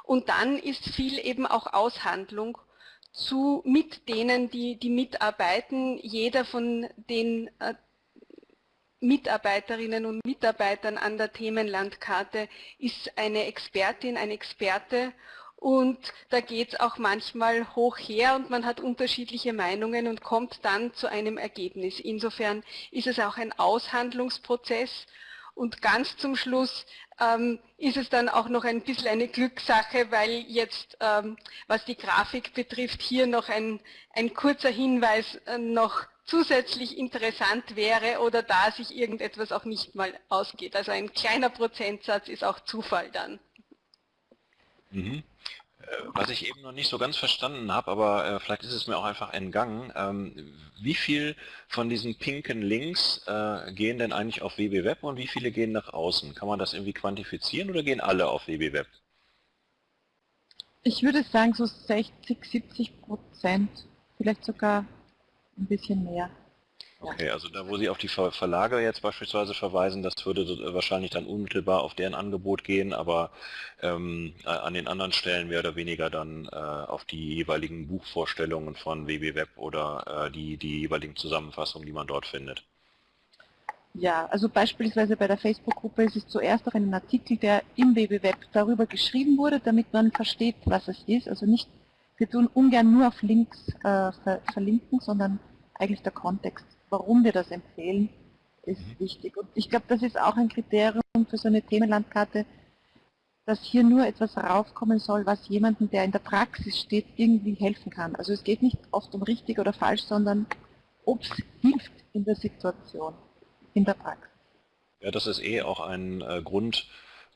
Und dann ist viel eben auch Aushandlung zu, mit denen, die, die mitarbeiten. Jeder von den äh, Mitarbeiterinnen und Mitarbeitern an der Themenlandkarte ist eine Expertin, ein Experte und da geht es auch manchmal hoch her und man hat unterschiedliche Meinungen und kommt dann zu einem Ergebnis. Insofern ist es auch ein Aushandlungsprozess und ganz zum Schluss ähm, ist es dann auch noch ein bisschen eine Glückssache, weil jetzt, ähm, was die Grafik betrifft, hier noch ein, ein kurzer Hinweis äh, noch zusätzlich interessant wäre oder da sich irgendetwas auch nicht mal ausgeht. Also ein kleiner Prozentsatz ist auch Zufall dann. Mhm. Äh, was ich eben noch nicht so ganz verstanden habe, aber äh, vielleicht ist es mir auch einfach entgangen, ähm, wie viel von diesen pinken Links äh, gehen denn eigentlich auf WB Web und wie viele gehen nach außen? Kann man das irgendwie quantifizieren oder gehen alle auf WB Web? Ich würde sagen so 60, 70 Prozent, vielleicht sogar ein bisschen mehr. Okay, also da, wo Sie auf die Ver Verlage jetzt beispielsweise verweisen, das würde so, wahrscheinlich dann unmittelbar auf deren Angebot gehen, aber ähm, an den anderen Stellen mehr oder weniger dann äh, auf die jeweiligen Buchvorstellungen von WB Web oder äh, die, die jeweiligen Zusammenfassungen, die man dort findet. Ja, also beispielsweise bei der Facebook-Gruppe ist es zuerst auch ein Artikel, der im WB Web darüber geschrieben wurde, damit man versteht, was es ist. Also nicht wir tun ungern nur auf Links äh, ver verlinken, sondern eigentlich der Kontext, warum wir das empfehlen, ist mhm. wichtig. Und ich glaube, das ist auch ein Kriterium für so eine Themenlandkarte, dass hier nur etwas raufkommen soll, was jemandem, der in der Praxis steht, irgendwie helfen kann. Also es geht nicht oft um richtig oder falsch, sondern ob es hilft in der Situation, in der Praxis. Ja, das ist eh auch ein äh, Grund,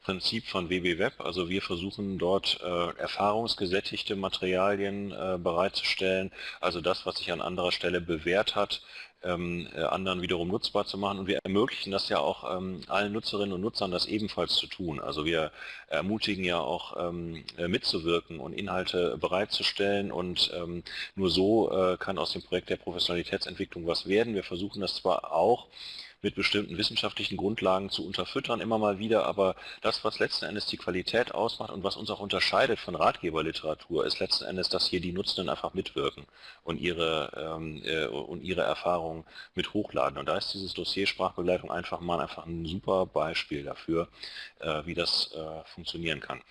Prinzip von WB Web. Also wir versuchen dort äh, erfahrungsgesättigte Materialien äh, bereitzustellen. Also das, was sich an anderer Stelle bewährt hat, ähm, äh, anderen wiederum nutzbar zu machen. Und wir ermöglichen das ja auch ähm, allen Nutzerinnen und Nutzern, das ebenfalls zu tun. Also wir ermutigen ja auch ähm, äh, mitzuwirken und Inhalte bereitzustellen und ähm, nur so äh, kann aus dem Projekt der Professionalitätsentwicklung was werden. Wir versuchen das zwar auch mit bestimmten wissenschaftlichen Grundlagen zu unterfüttern, immer mal wieder, aber das, was letzten Endes die Qualität ausmacht und was uns auch unterscheidet von Ratgeberliteratur, ist letzten Endes, dass hier die Nutzenden einfach mitwirken und ihre, ähm, äh, und ihre Erfahrungen mit hochladen. Und da ist dieses Dossier Sprachbegleitung einfach mal einfach ein super Beispiel dafür, äh, wie das äh, funktionieren kann.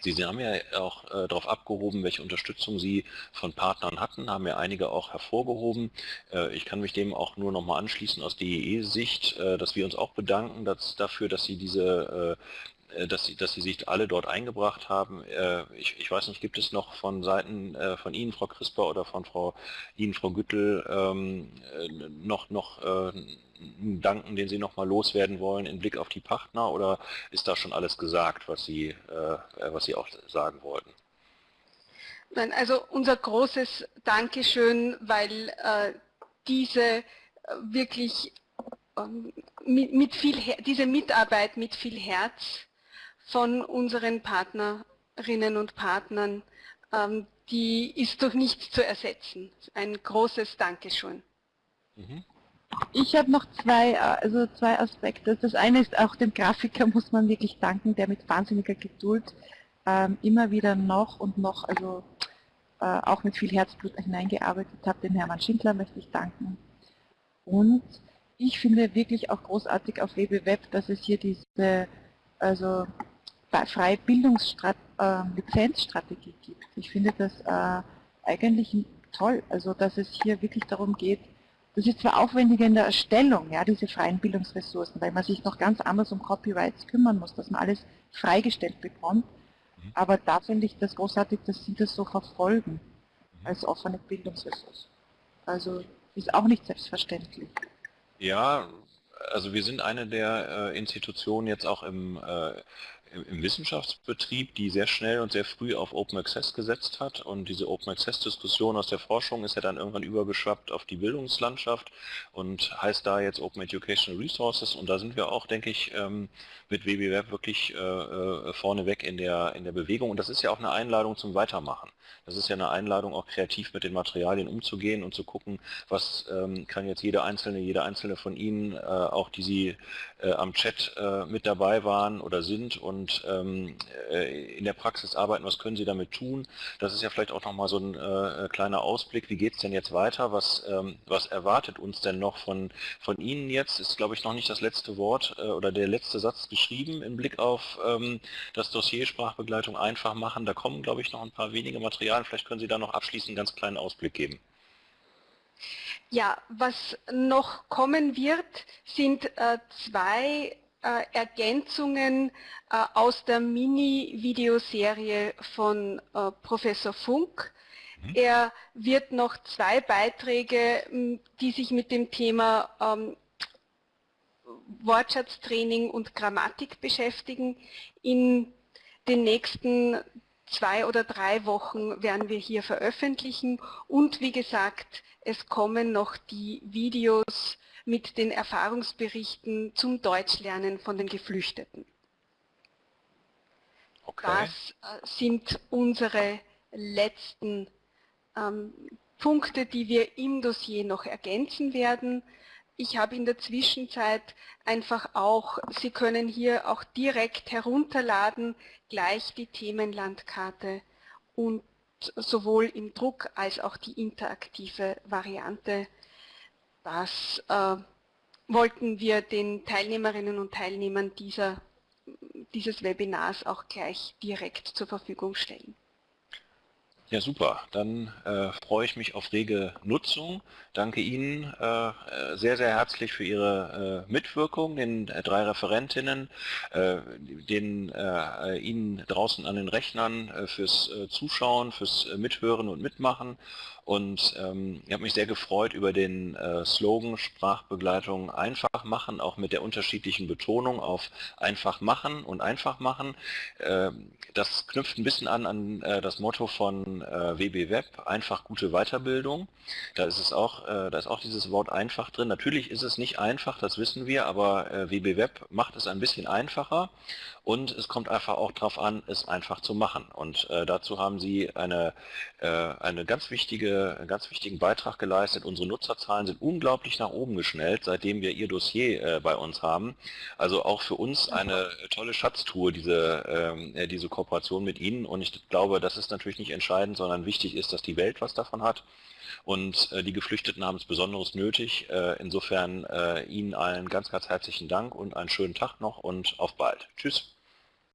Sie, Sie haben ja auch äh, darauf abgehoben, welche Unterstützung Sie von Partnern hatten, haben ja einige auch hervorgehoben. Äh, ich kann mich dem auch nur nochmal anschließen aus DEE-Sicht, äh, dass wir uns auch bedanken dass, dafür, dass Sie diese äh, dass sie, dass sie sich alle dort eingebracht haben. Äh, ich, ich, weiß nicht, gibt es noch von Seiten äh, von Ihnen, Frau Crisper, oder von Frau Ihnen, Frau Güttel, ähm, noch, noch einen Danken, den Sie noch mal loswerden wollen in Blick auf die Partner oder ist da schon alles gesagt, was Sie, was Sie auch sagen wollten? Nein, also unser großes Dankeschön, weil äh, diese wirklich ähm, mit, mit, viel, diese Mitarbeit mit viel Herz von unseren Partnerinnen und Partnern, ähm, die ist durch nichts zu ersetzen. Ein großes Dankeschön. Mhm. Ich habe noch zwei, also zwei Aspekte. Das eine ist auch dem Grafiker muss man wirklich danken, der mit wahnsinniger Geduld ähm, immer wieder noch und noch, also äh, auch mit viel Herzblut hineingearbeitet hat. Dem Hermann Schindler möchte ich danken. Und ich finde wirklich auch großartig auf WBWeb, dass es hier diese also freie Bildungslizenzstrategie ähm, gibt. Ich finde das äh, eigentlich toll, also dass es hier wirklich darum geht, das ist zwar aufwendig in der Erstellung, ja, diese freien Bildungsressourcen, weil man sich noch ganz anders um Copyrights kümmern muss, dass man alles freigestellt bekommt, mhm. aber da finde ich das großartig, dass Sie das so verfolgen mhm. als offene Bildungsressource. Also ist auch nicht selbstverständlich. Ja, also wir sind eine der äh, Institutionen jetzt auch im äh, im Wissenschaftsbetrieb, die sehr schnell und sehr früh auf Open Access gesetzt hat. Und diese Open Access Diskussion aus der Forschung ist ja dann irgendwann übergeschwappt auf die Bildungslandschaft und heißt da jetzt Open Educational Resources. Und da sind wir auch, denke ich, ähm, mit WBWeb wirklich äh, äh, vorneweg in der, in der Bewegung und das ist ja auch eine Einladung zum Weitermachen. Das ist ja eine Einladung, auch kreativ mit den Materialien umzugehen und zu gucken, was ähm, kann jetzt jede Einzelne, jede Einzelne von Ihnen, äh, auch die Sie äh, am Chat äh, mit dabei waren oder sind und ähm, äh, in der Praxis arbeiten, was können Sie damit tun? Das ist ja vielleicht auch nochmal so ein äh, kleiner Ausblick, wie geht es denn jetzt weiter? Was, ähm, was erwartet uns denn noch von, von Ihnen jetzt? Ist, glaube ich, noch nicht das letzte Wort oder der letzte Satz geschrieben im Blick auf ähm, das Dossier Sprachbegleitung einfach machen. Da kommen, glaube ich, noch ein paar wenige Materialien. Vielleicht können Sie da noch abschließend einen ganz kleinen Ausblick geben. Ja, was noch kommen wird, sind äh, zwei äh, Ergänzungen äh, aus der Mini-Videoserie von äh, Professor Funk. Mhm. Er wird noch zwei Beiträge, die sich mit dem Thema ähm, Wortschatztraining und Grammatik beschäftigen, in den nächsten zwei oder drei Wochen werden wir hier veröffentlichen und wie gesagt, es kommen noch die Videos mit den Erfahrungsberichten zum Deutschlernen von den Geflüchteten. Okay. Das äh, sind unsere letzten ähm, Punkte, die wir im Dossier noch ergänzen werden. Ich habe in der Zwischenzeit einfach auch, Sie können hier auch direkt herunterladen, gleich die Themenlandkarte und sowohl im Druck als auch die interaktive Variante. Das äh, wollten wir den Teilnehmerinnen und Teilnehmern dieser, dieses Webinars auch gleich direkt zur Verfügung stellen. Ja, super. Dann äh, freue ich mich auf rege Nutzung. Danke Ihnen äh, sehr, sehr herzlich für Ihre äh, Mitwirkung, den äh, drei Referentinnen, äh, den äh, Ihnen draußen an den Rechnern fürs Zuschauen, fürs Mithören und Mitmachen Und ähm, ich habe mich sehr gefreut über den äh, Slogan Sprachbegleitung einfach machen, auch mit der unterschiedlichen Betonung auf einfach machen und einfach machen. Äh, das knüpft ein bisschen an an äh, das Motto von äh, WB Web, einfach gute Weiterbildung. Da ist es auch, äh, da ist auch dieses Wort einfach drin. Natürlich ist es nicht einfach, das wissen wir, aber äh, WB Web macht es ein bisschen einfacher und es kommt einfach auch darauf an, es einfach zu machen. Und äh, dazu haben Sie eine, äh, eine ganz wichtige, einen ganz wichtigen Beitrag geleistet. Unsere Nutzerzahlen sind unglaublich nach oben geschnellt, seitdem wir Ihr Dossier äh, bei uns haben. Also auch für uns eine tolle Schatztour, diese, ähm, äh, diese Kooperation mit Ihnen. Und ich glaube, das ist natürlich nicht entscheidend, sondern wichtig ist, dass die Welt was davon hat. Und äh, die Geflüchteten haben es besonders nötig. Äh, insofern äh, Ihnen allen ganz, ganz herzlichen Dank und einen schönen Tag noch und auf bald. Tschüss.